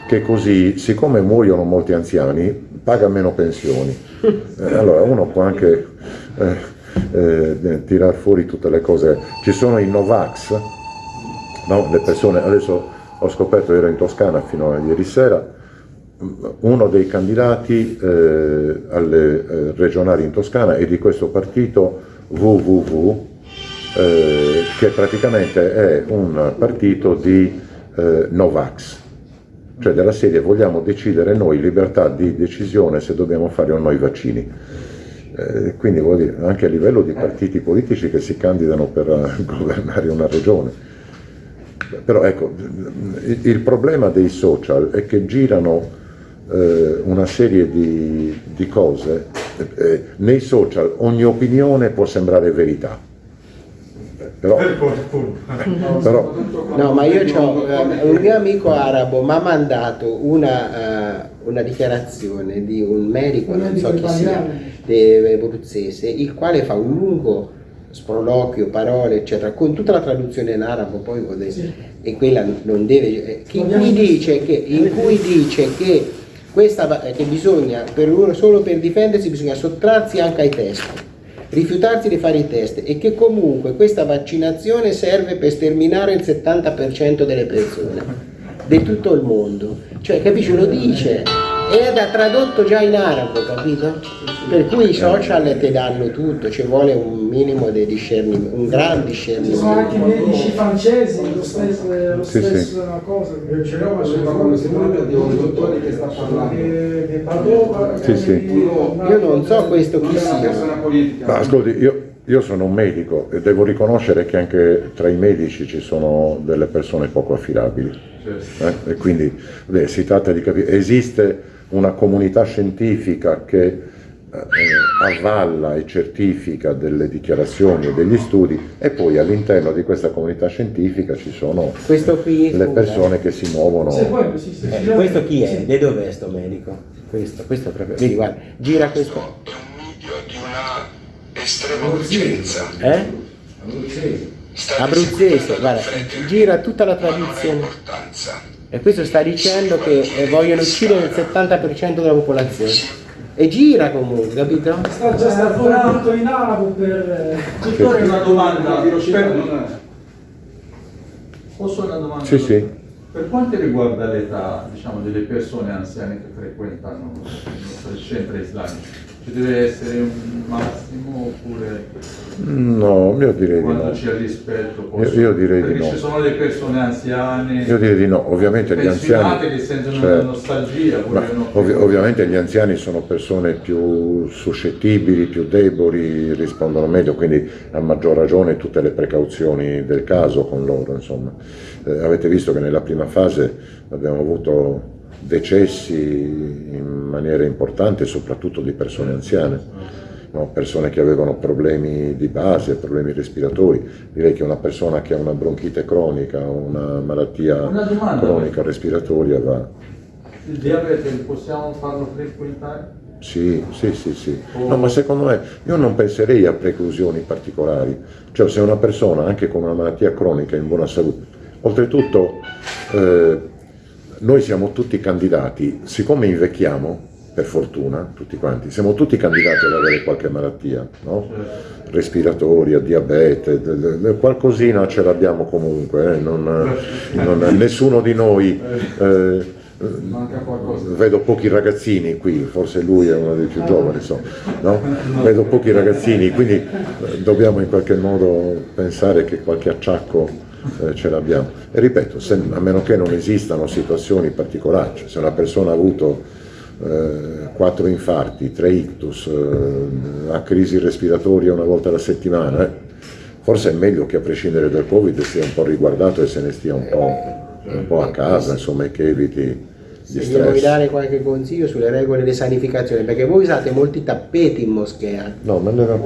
[SPEAKER 1] che così, siccome muoiono molti anziani, paga meno pensioni. Eh, allora uno può anche eh, eh, tirar fuori tutte le cose. Ci sono i Novax, no? le persone, adesso ho scoperto, ero in Toscana fino a ieri sera, uno dei candidati eh, alle eh, regionali in Toscana è di questo partito www, eh, che praticamente è un partito di eh, Novax, cioè della serie vogliamo decidere noi, libertà di decisione se dobbiamo fare o no i vaccini. Eh, quindi vuol dire anche a livello di partiti politici che si candidano per uh, governare una regione. Però ecco, il problema dei social è che girano eh, una serie di, di cose eh, nei social ogni opinione può sembrare verità. Però, però,
[SPEAKER 9] no, ma io ho eh, un mio amico arabo mi ha mandato una, uh, una, dichiarazione di un medico, non so chi sia, abruzzese, il quale fa un lungo sproloquio, parole, eccetera, con tutta la traduzione in arabo, poi sì. e quella non deve, eh, in cui dice che, in cui dice che questa, che bisogna, per uno, solo per difendersi bisogna sottrarsi anche ai test, rifiutarsi di fare i test e che comunque questa vaccinazione serve per sterminare il 70% delle persone di tutto il mondo. Cioè, capisci, lo dice ed ha tradotto già in arabo, capito? Per cui i social ti danno tutto, ci vuole un minimo di discernimento, un gran discernimento.
[SPEAKER 4] Ci sono anche medici francesi, lo stesso, lo sì, stesso sì. cosa. Ce l'ho, ma
[SPEAKER 11] sembra di un dottore che sta parlando.
[SPEAKER 4] Di Padova,
[SPEAKER 1] sì, sì.
[SPEAKER 9] Io non so questo chi sia.
[SPEAKER 1] Ma ascolti, io, io sono un medico e devo riconoscere che anche tra i medici ci sono delle persone poco affidabili. Eh? E quindi beh, si tratta di capire, esiste una comunità scientifica che eh, avvalla e certifica delle dichiarazioni e degli studi e poi all'interno di questa comunità scientifica ci sono le persone che si muovono.
[SPEAKER 9] Eh, questo chi è? Di dove è questo medico? Questo, questo proprio. Vedi, guarda, gira questo.
[SPEAKER 12] È un video di una estrema urgenza.
[SPEAKER 9] Eh? Abruzzese, guarda, gira tutta la tradizione. E questo sta dicendo che eh, vogliono uccidere il 70% della popolazione. E gira comunque, capito?
[SPEAKER 4] Sta già stato in arabo per...
[SPEAKER 3] Dottore, una domanda. Per... Posso una domanda?
[SPEAKER 1] Sì, sì.
[SPEAKER 3] Per quanto riguarda l'età diciamo, delle persone anziane che frequentano i centri islamici, ci deve essere un massimo oppure...
[SPEAKER 1] No, io direi di no.
[SPEAKER 3] c'è rispetto
[SPEAKER 1] io, io, direi
[SPEAKER 3] di
[SPEAKER 1] no.
[SPEAKER 3] ci sono le persone anziane...
[SPEAKER 1] Io direi di no, ovviamente gli anziani...
[SPEAKER 3] che sentono cioè, nostalgia.
[SPEAKER 1] Ov ovviamente gli anziani sono persone più suscettibili, più deboli, rispondono meglio, quindi a maggior ragione tutte le precauzioni del caso con loro, insomma. Eh, avete visto che nella prima fase abbiamo avuto decessi in maniera importante, soprattutto di persone anziane. No? persone che avevano problemi di base, problemi respiratori. Direi che una persona che ha una bronchite cronica, una malattia
[SPEAKER 3] Una
[SPEAKER 1] cronica respiratoria va...
[SPEAKER 3] Il diabete possiamo farlo frequentare?
[SPEAKER 1] Sì, sì, sì, sì. No, ma secondo me io non penserei a preclusioni particolari. Cioè se una persona anche con una malattia cronica in buona salute, oltretutto eh, noi siamo tutti candidati, siccome invecchiamo, per fortuna, tutti quanti, siamo tutti candidati ad avere qualche malattia, no? respiratoria, diabete, qualcosina ce l'abbiamo comunque, eh? non, non, nessuno di noi... Eh, vedo pochi ragazzini qui, forse lui è uno dei più giovani, so, no? vedo pochi ragazzini, quindi eh, dobbiamo in qualche modo pensare che qualche acciacco eh, ce l'abbiamo. E ripeto, se, a meno che non esistano situazioni particolari, cioè se una persona ha avuto eh, quattro infarti, tre ictus, eh, ha crisi respiratoria una volta alla settimana, eh, forse è meglio che a prescindere dal Covid sia un po' riguardato e se ne stia un po' un po' a casa, insomma, e che eviti
[SPEAKER 9] Se vuoi dare qualche consiglio sulle regole di sanificazione, perché voi usate molti tappeti in moschea.
[SPEAKER 1] No, ma ne abbiamo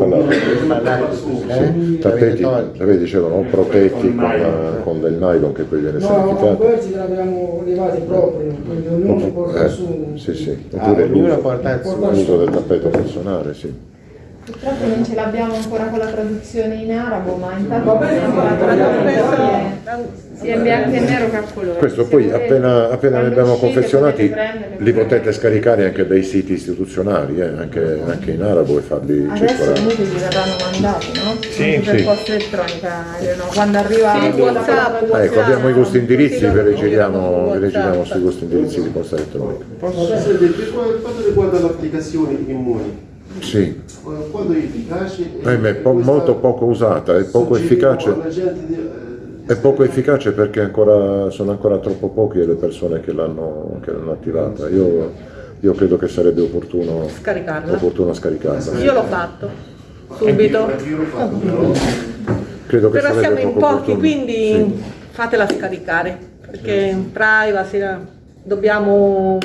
[SPEAKER 1] parlato.
[SPEAKER 9] Eh?
[SPEAKER 1] Tappeti, vedi, dicevano protetti con, con, del nylon che poi viene
[SPEAKER 4] no,
[SPEAKER 1] sanificato.
[SPEAKER 4] No, questi li abbiamo levati proprio, quindi ognuno porta
[SPEAKER 1] eh,
[SPEAKER 4] su.
[SPEAKER 1] Sì, sì,
[SPEAKER 9] ah, ognuno porta il suo.
[SPEAKER 1] L'uso del tappeto personale, sì.
[SPEAKER 10] Purtroppo non ce l'abbiamo ancora con la traduzione in arabo, ma intanto
[SPEAKER 5] Va bene,
[SPEAKER 10] la traduzione sia in bianco e nero che a colore.
[SPEAKER 1] Questo poi appena, appena li abbiamo confezionati li potete scaricare anche dai siti istituzionali, eh, anche, anche, in arabo e farli
[SPEAKER 10] Adesso
[SPEAKER 1] circolare.
[SPEAKER 10] comunque vi verranno mandati, no?
[SPEAKER 1] Sì,
[SPEAKER 10] anche per
[SPEAKER 1] sì.
[SPEAKER 10] posta elettronica, no? quando arriva
[SPEAKER 5] Sì, WhatsApp,
[SPEAKER 1] Ecco, abbiamo i gusti indirizzi, ve li
[SPEAKER 5] Sì,
[SPEAKER 1] giriamo, ve li
[SPEAKER 5] WhatsApp.
[SPEAKER 1] giriamo sui gusti indirizzi di posta elettronica.
[SPEAKER 8] Presidente, per quanto riguarda l'applicazione Immuni,
[SPEAKER 1] Sì,
[SPEAKER 8] quanto è efficace?
[SPEAKER 1] ahimè, po- molto poco usata, è poco efficace.
[SPEAKER 8] eh,
[SPEAKER 1] È poco efficace perché ancora, sono ancora troppo poche le persone che l'hanno, che l'hanno attivata. Io, io credo che sarebbe opportuno,
[SPEAKER 5] Scaricarla.
[SPEAKER 1] opportuno scaricarla.
[SPEAKER 5] Io l'ho fatto, subito.
[SPEAKER 1] Credo che
[SPEAKER 5] Però siamo in pochi,
[SPEAKER 1] opportuno.
[SPEAKER 5] quindi
[SPEAKER 1] Sì.
[SPEAKER 5] fatela scaricare, perché in privacy eh, dobbiamo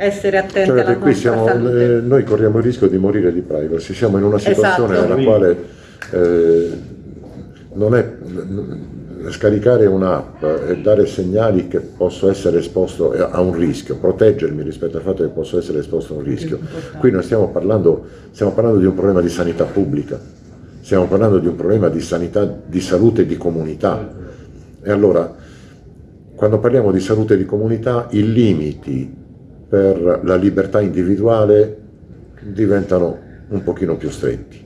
[SPEAKER 5] essere attenti
[SPEAKER 1] Cioè,
[SPEAKER 5] alla
[SPEAKER 1] qui siamo,
[SPEAKER 5] salute.
[SPEAKER 1] eh, noi corriamo il rischio di morire di privacy, siamo in una situazione
[SPEAKER 5] Esatto.
[SPEAKER 1] nella quale eh, non è, scaricare un'app e dare segnali che posso essere esposto a un rischio, proteggermi rispetto al fatto che posso essere esposto a un rischio. Qui non stiamo parlando, stiamo parlando di un problema di sanità pubblica, stiamo parlando di un problema di sanità, di salute di comunità. E allora, quando parliamo di salute di comunità, i limiti per la libertà individuale diventano un pochino più stretti.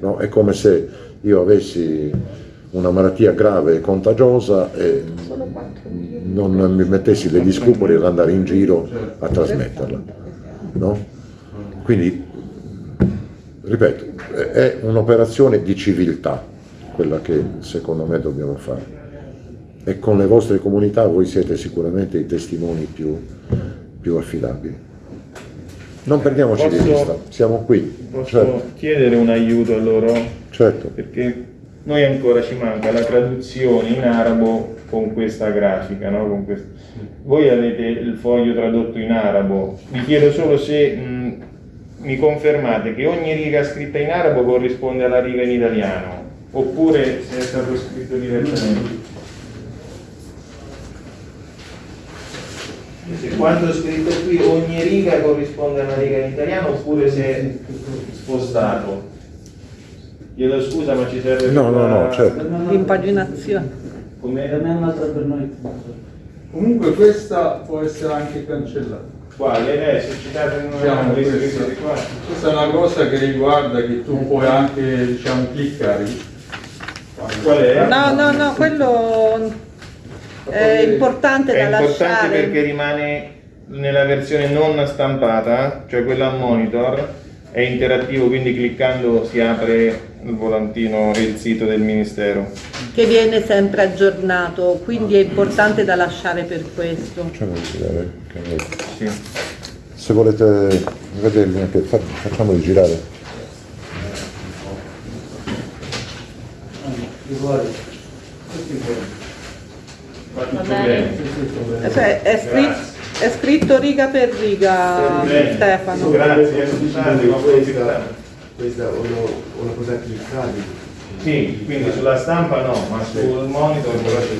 [SPEAKER 1] No? È come se io avessi una malattia grave e contagiosa e non mi mettessi degli scrupoli ad andare in giro a trasmetterla. No? Quindi, ripeto, è un'operazione di civiltà quella che secondo me dobbiamo fare. E con le vostre comunità voi siete sicuramente i testimoni più, più affidabili. Non perdiamoci di
[SPEAKER 2] Posso-
[SPEAKER 1] vista, siamo qui.
[SPEAKER 2] Posso
[SPEAKER 1] Certo,
[SPEAKER 2] chiedere un aiuto a loro?
[SPEAKER 1] certo.
[SPEAKER 2] Perché noi ancora ci manca la traduzione in arabo con questa grafica, no? Con Voi avete il foglio tradotto in arabo, vi chiedo solo se mh, mi confermate che ogni riga scritta in arabo corrisponde alla riga in italiano, oppure se è stato scritto direttamente. Se quanto è scritto qui ogni riga corrisponde a una riga in italiano oppure se è spostato. Chiedo scusa ma ci serve
[SPEAKER 1] No, no, no, certo.
[SPEAKER 5] L'impaginazione.
[SPEAKER 2] Come
[SPEAKER 3] Comunque questa può essere anche cancellata.
[SPEAKER 2] quale? Eh, se citate in
[SPEAKER 3] Diciamo
[SPEAKER 2] una questi
[SPEAKER 3] questa. Questa è una cosa che riguarda che tu puoi anche diciamo cliccare.
[SPEAKER 2] Qual è?
[SPEAKER 5] No, no, no, quello è importante
[SPEAKER 2] È
[SPEAKER 5] da
[SPEAKER 2] importante
[SPEAKER 5] lasciare.
[SPEAKER 2] perché rimane nella versione non stampata, cioè quella a monitor, è interattivo, quindi cliccando si apre il volantino e il sito del Ministero.
[SPEAKER 5] che viene sempre aggiornato, quindi è importante da lasciare per questo.
[SPEAKER 2] Sì.
[SPEAKER 1] Se volete vederli facciamoli girare.
[SPEAKER 10] Bene.
[SPEAKER 2] bene.
[SPEAKER 5] Cioè, è, scritto, è scritto riga per riga. Stefano.
[SPEAKER 2] Grazie, ma voi
[SPEAKER 8] questa è una, una cosa cliccabile.
[SPEAKER 2] Sì, quindi sulla stampa no, ma sul monitor dovrebbe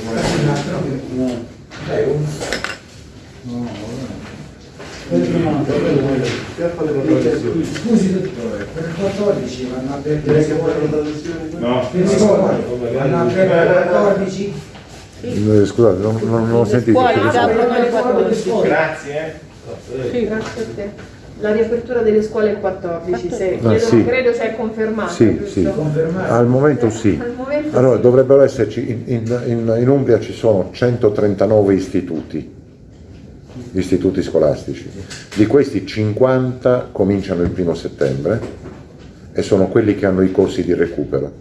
[SPEAKER 11] Dai, un... No,
[SPEAKER 4] Scusi dottore, per il 14 vanno a perdere?
[SPEAKER 2] No.
[SPEAKER 4] Vanno a perdere il 14
[SPEAKER 1] Eh, Scusate, non, non, non ho sentito.
[SPEAKER 5] scuole
[SPEAKER 1] che
[SPEAKER 5] già
[SPEAKER 1] cosa-
[SPEAKER 5] aprono il 14.
[SPEAKER 2] Grazie.
[SPEAKER 5] Sì.
[SPEAKER 10] Grazie a te. La riapertura delle scuole il 14, se,
[SPEAKER 1] Ah,
[SPEAKER 10] credo,
[SPEAKER 1] sì.
[SPEAKER 10] credo sia confermato,
[SPEAKER 1] Sì, sì. Al momento sì.
[SPEAKER 10] Al momento
[SPEAKER 1] Allora,
[SPEAKER 10] sì.
[SPEAKER 1] dovrebbero esserci, in, in- in- in Umbria ci sono 139 istituti, istituti scolastici. Di questi 50 cominciano il primo settembre e sono quelli che hanno i corsi di recupero.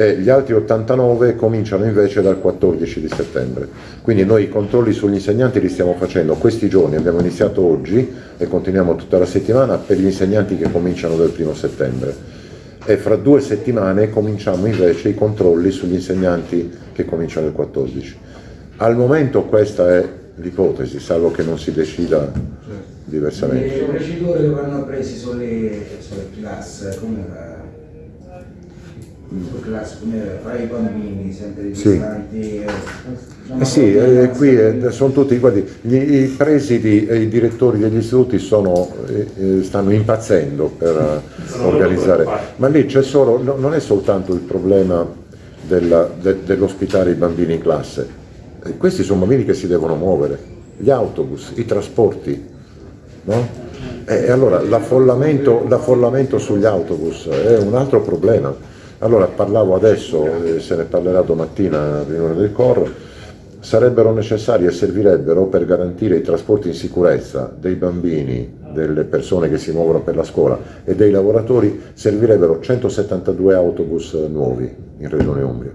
[SPEAKER 1] E gli altri 89 cominciano invece dal 14 di settembre. Quindi noi i controlli sugli insegnanti li stiamo facendo questi giorni, abbiamo iniziato oggi e continuiamo tutta la settimana per gli insegnanti che cominciano dal primo settembre. E fra due settimane cominciamo invece i controlli sugli insegnanti che cominciano il 14. Al momento questa è l'ipotesi, salvo che non si decida diversamente.
[SPEAKER 13] Le procedure vanno prese sulle, sulle classe, come sulle come fra i bambini, sempre
[SPEAKER 1] Sì.
[SPEAKER 13] distanti.
[SPEAKER 1] Eh sì, eh, qui eh, sono tutti, guardi, gli, i presidi e i direttori degli istituti sono, eh, eh, stanno impazzendo per eh, organizzare, ma lì c'è solo, no- non è soltanto il problema della- de- dell'ospitare i bambini in classe, Eh, questi sono bambini che si devono muovere, gli autobus, i trasporti, no? E allora l'affollamento, l'affollamento sugli autobus è un altro problema. Allora parlavo adesso, eh, se ne parlerà domattina a riunione del COR, sarebbero necessari e servirebbero per garantire i trasporti in sicurezza dei bambini, delle persone che si muovono per la scuola e dei lavoratori, servirebbero 172 autobus nuovi in Regione Umbria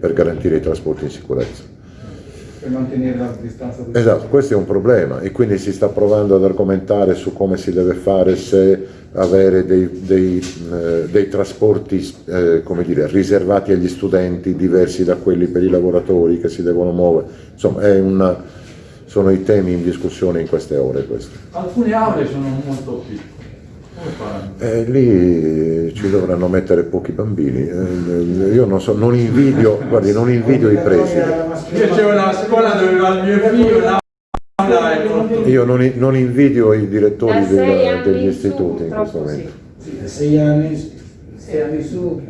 [SPEAKER 1] per garantire i trasporti in sicurezza.
[SPEAKER 11] per mantenere la distanza di
[SPEAKER 1] Esatto, questo è un problema e quindi si sta provando ad argomentare su come si deve fare se avere dei, dei, eh, dei trasporti eh, come dire, riservati agli studenti diversi da quelli per i lavoratori che si devono muovere. Insomma, è una- sono i temi in discussione in queste ore questi.
[SPEAKER 3] Alcune aule sono molto piccole. Come faranno?
[SPEAKER 1] E lì ci dovranno mettere pochi bambini. Eh, Io non so, non invidio, guardi, non invidio i presidi.
[SPEAKER 3] Io c'è una scuola dove va il mio figlio.
[SPEAKER 1] Io non, non invidio i direttori del-
[SPEAKER 10] anni
[SPEAKER 1] degli
[SPEAKER 10] in su,
[SPEAKER 1] istituti in questo momento.
[SPEAKER 10] sì.
[SPEAKER 13] Sì, da sei anni, sei anni su,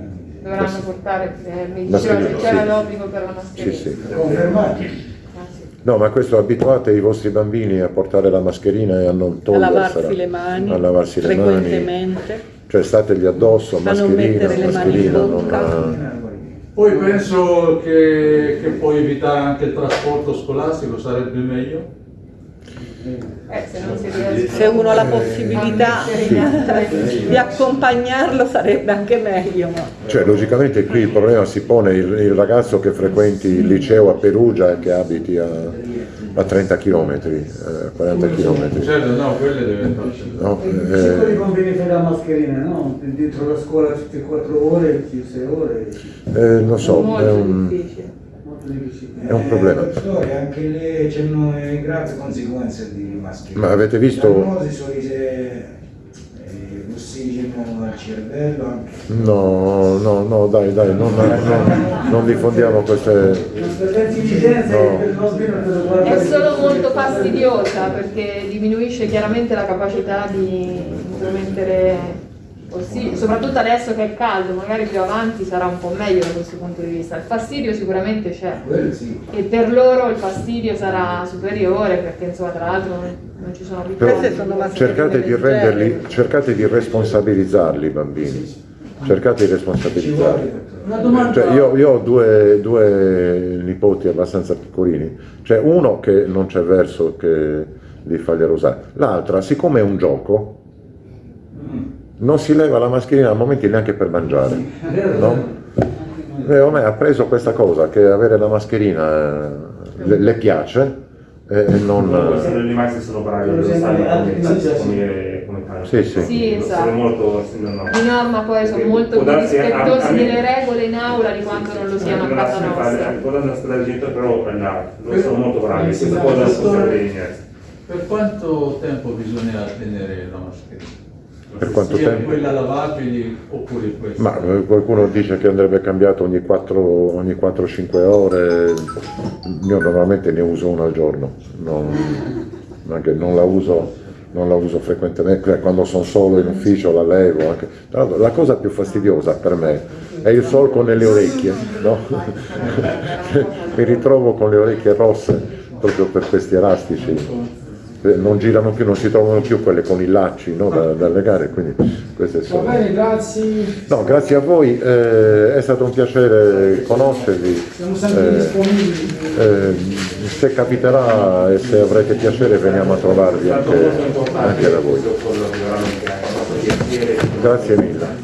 [SPEAKER 10] Dovranno portare, eh, mi diceva
[SPEAKER 1] Mascherina,
[SPEAKER 10] che c'era
[SPEAKER 1] sì.
[SPEAKER 10] l'obbligo per la mascherina.
[SPEAKER 1] sì.
[SPEAKER 13] confermati.
[SPEAKER 10] Ah, sì.
[SPEAKER 1] No, ma questo abituate i vostri bambini a portare la mascherina e a non
[SPEAKER 5] a
[SPEAKER 1] togliersela.
[SPEAKER 5] lavarsi le mani
[SPEAKER 1] a lavarsi le mani.
[SPEAKER 5] frequentemente.
[SPEAKER 1] Cioè stategli addosso,
[SPEAKER 5] A non
[SPEAKER 1] mascherina,
[SPEAKER 5] mani in
[SPEAKER 1] mascherina, non...
[SPEAKER 5] bocca.
[SPEAKER 3] Poi penso che, che puoi evitare anche il trasporto scolastico, sarebbe meglio.
[SPEAKER 10] Eh, se non si riesce
[SPEAKER 5] Se uno ha la possibilità
[SPEAKER 10] a mettere gli altri.
[SPEAKER 5] di accompagnarlo sarebbe anche meglio. ma-
[SPEAKER 1] Cioè, logicamente qui il problema si pone il, il ragazzo che frequenti il liceo a Perugia e che abiti a, a 30 km, a 40 km.
[SPEAKER 3] Certo, no, quelle deve.
[SPEAKER 1] No?
[SPEAKER 13] Quelli
[SPEAKER 1] Eh,
[SPEAKER 13] conviene fare la mascherina, no? Dentro la scuola tutte 4 ore, 6 ore.
[SPEAKER 1] eh, non so, è
[SPEAKER 10] Molto
[SPEAKER 1] un,
[SPEAKER 10] difficile.
[SPEAKER 1] È un problema.
[SPEAKER 13] Eh, anche c'hanno eh, gravi conseguenze di mascherina.
[SPEAKER 1] Ma avete visto-
[SPEAKER 13] eh, ossigeno al cervello, anche.
[SPEAKER 1] no, no, no, dai, dai, non, non- non diffondiamo queste... No.
[SPEAKER 10] È solo molto fastidiosa perché diminuisce chiaramente la capacità di intromettere ossigeno, soprattutto adesso che è caldo, magari più avanti sarà un po' meglio da questo punto di vista. Il fastidio sicuramente c'è.
[SPEAKER 13] Sì.
[SPEAKER 10] e per loro il fastidio sarà superiore perché insomma tra l'altro non, non ci sono
[SPEAKER 1] Però
[SPEAKER 5] Queste sono mascherine
[SPEAKER 1] cercate di renderli, cercate di responsabilizzarli i bambini, cercate di responsabilizzarli. Cioè, io, io ho due, due nipoti abbastanza piccolini, c'è uno che non c'è verso che li faglielo usare, l'altra siccome è un gioco non si leva la mascherina a momenti neanche per mangiare, no? E a me ha preso questa cosa che avere la mascherina eh, le, le piace e e non...
[SPEAKER 6] Sono rimasti sono bravi come fare.
[SPEAKER 1] Sì, sì.
[SPEAKER 10] Sì, esatto.
[SPEAKER 6] Sono molto no, no.
[SPEAKER 10] Di norma poi sono molto più rispettosi delle regole in aula di quanto non lo siano a casa nostra.
[SPEAKER 6] Può darsi una gente però loro sono molto bravi,
[SPEAKER 3] Eh,
[SPEAKER 6] questa cosa.
[SPEAKER 3] Per quanto tempo bisogna tenere la mascherina?
[SPEAKER 1] Per quanto tempo?
[SPEAKER 3] quella lavabili oppure questa.
[SPEAKER 1] Ma eh, qualcuno dice che andrebbe cambiato ogni 4-5 ore, io normalmente ne uso una al giorno, non, anche non la uso, non la uso frequentemente, quando sono solo in ufficio la levo. Anche. Tra l'altro, la cosa più fastidiosa per me è il solco nelle orecchie, no? mi ritrovo con le orecchie rosse proprio per questi elastici. Eh, Non girano più, non si trovano più quelle con i lacci no, da, da legare, quindi queste
[SPEAKER 4] Va
[SPEAKER 1] sono...
[SPEAKER 4] bene, grazie.
[SPEAKER 1] No, grazie a voi, eh, è stato un piacere conoscervi.
[SPEAKER 4] Siamo sempre
[SPEAKER 1] Eh,
[SPEAKER 4] disponibili.
[SPEAKER 1] eh, se capiterà e se avrete piacere veniamo a trovarvi anche, anche da voi. Grazie mille.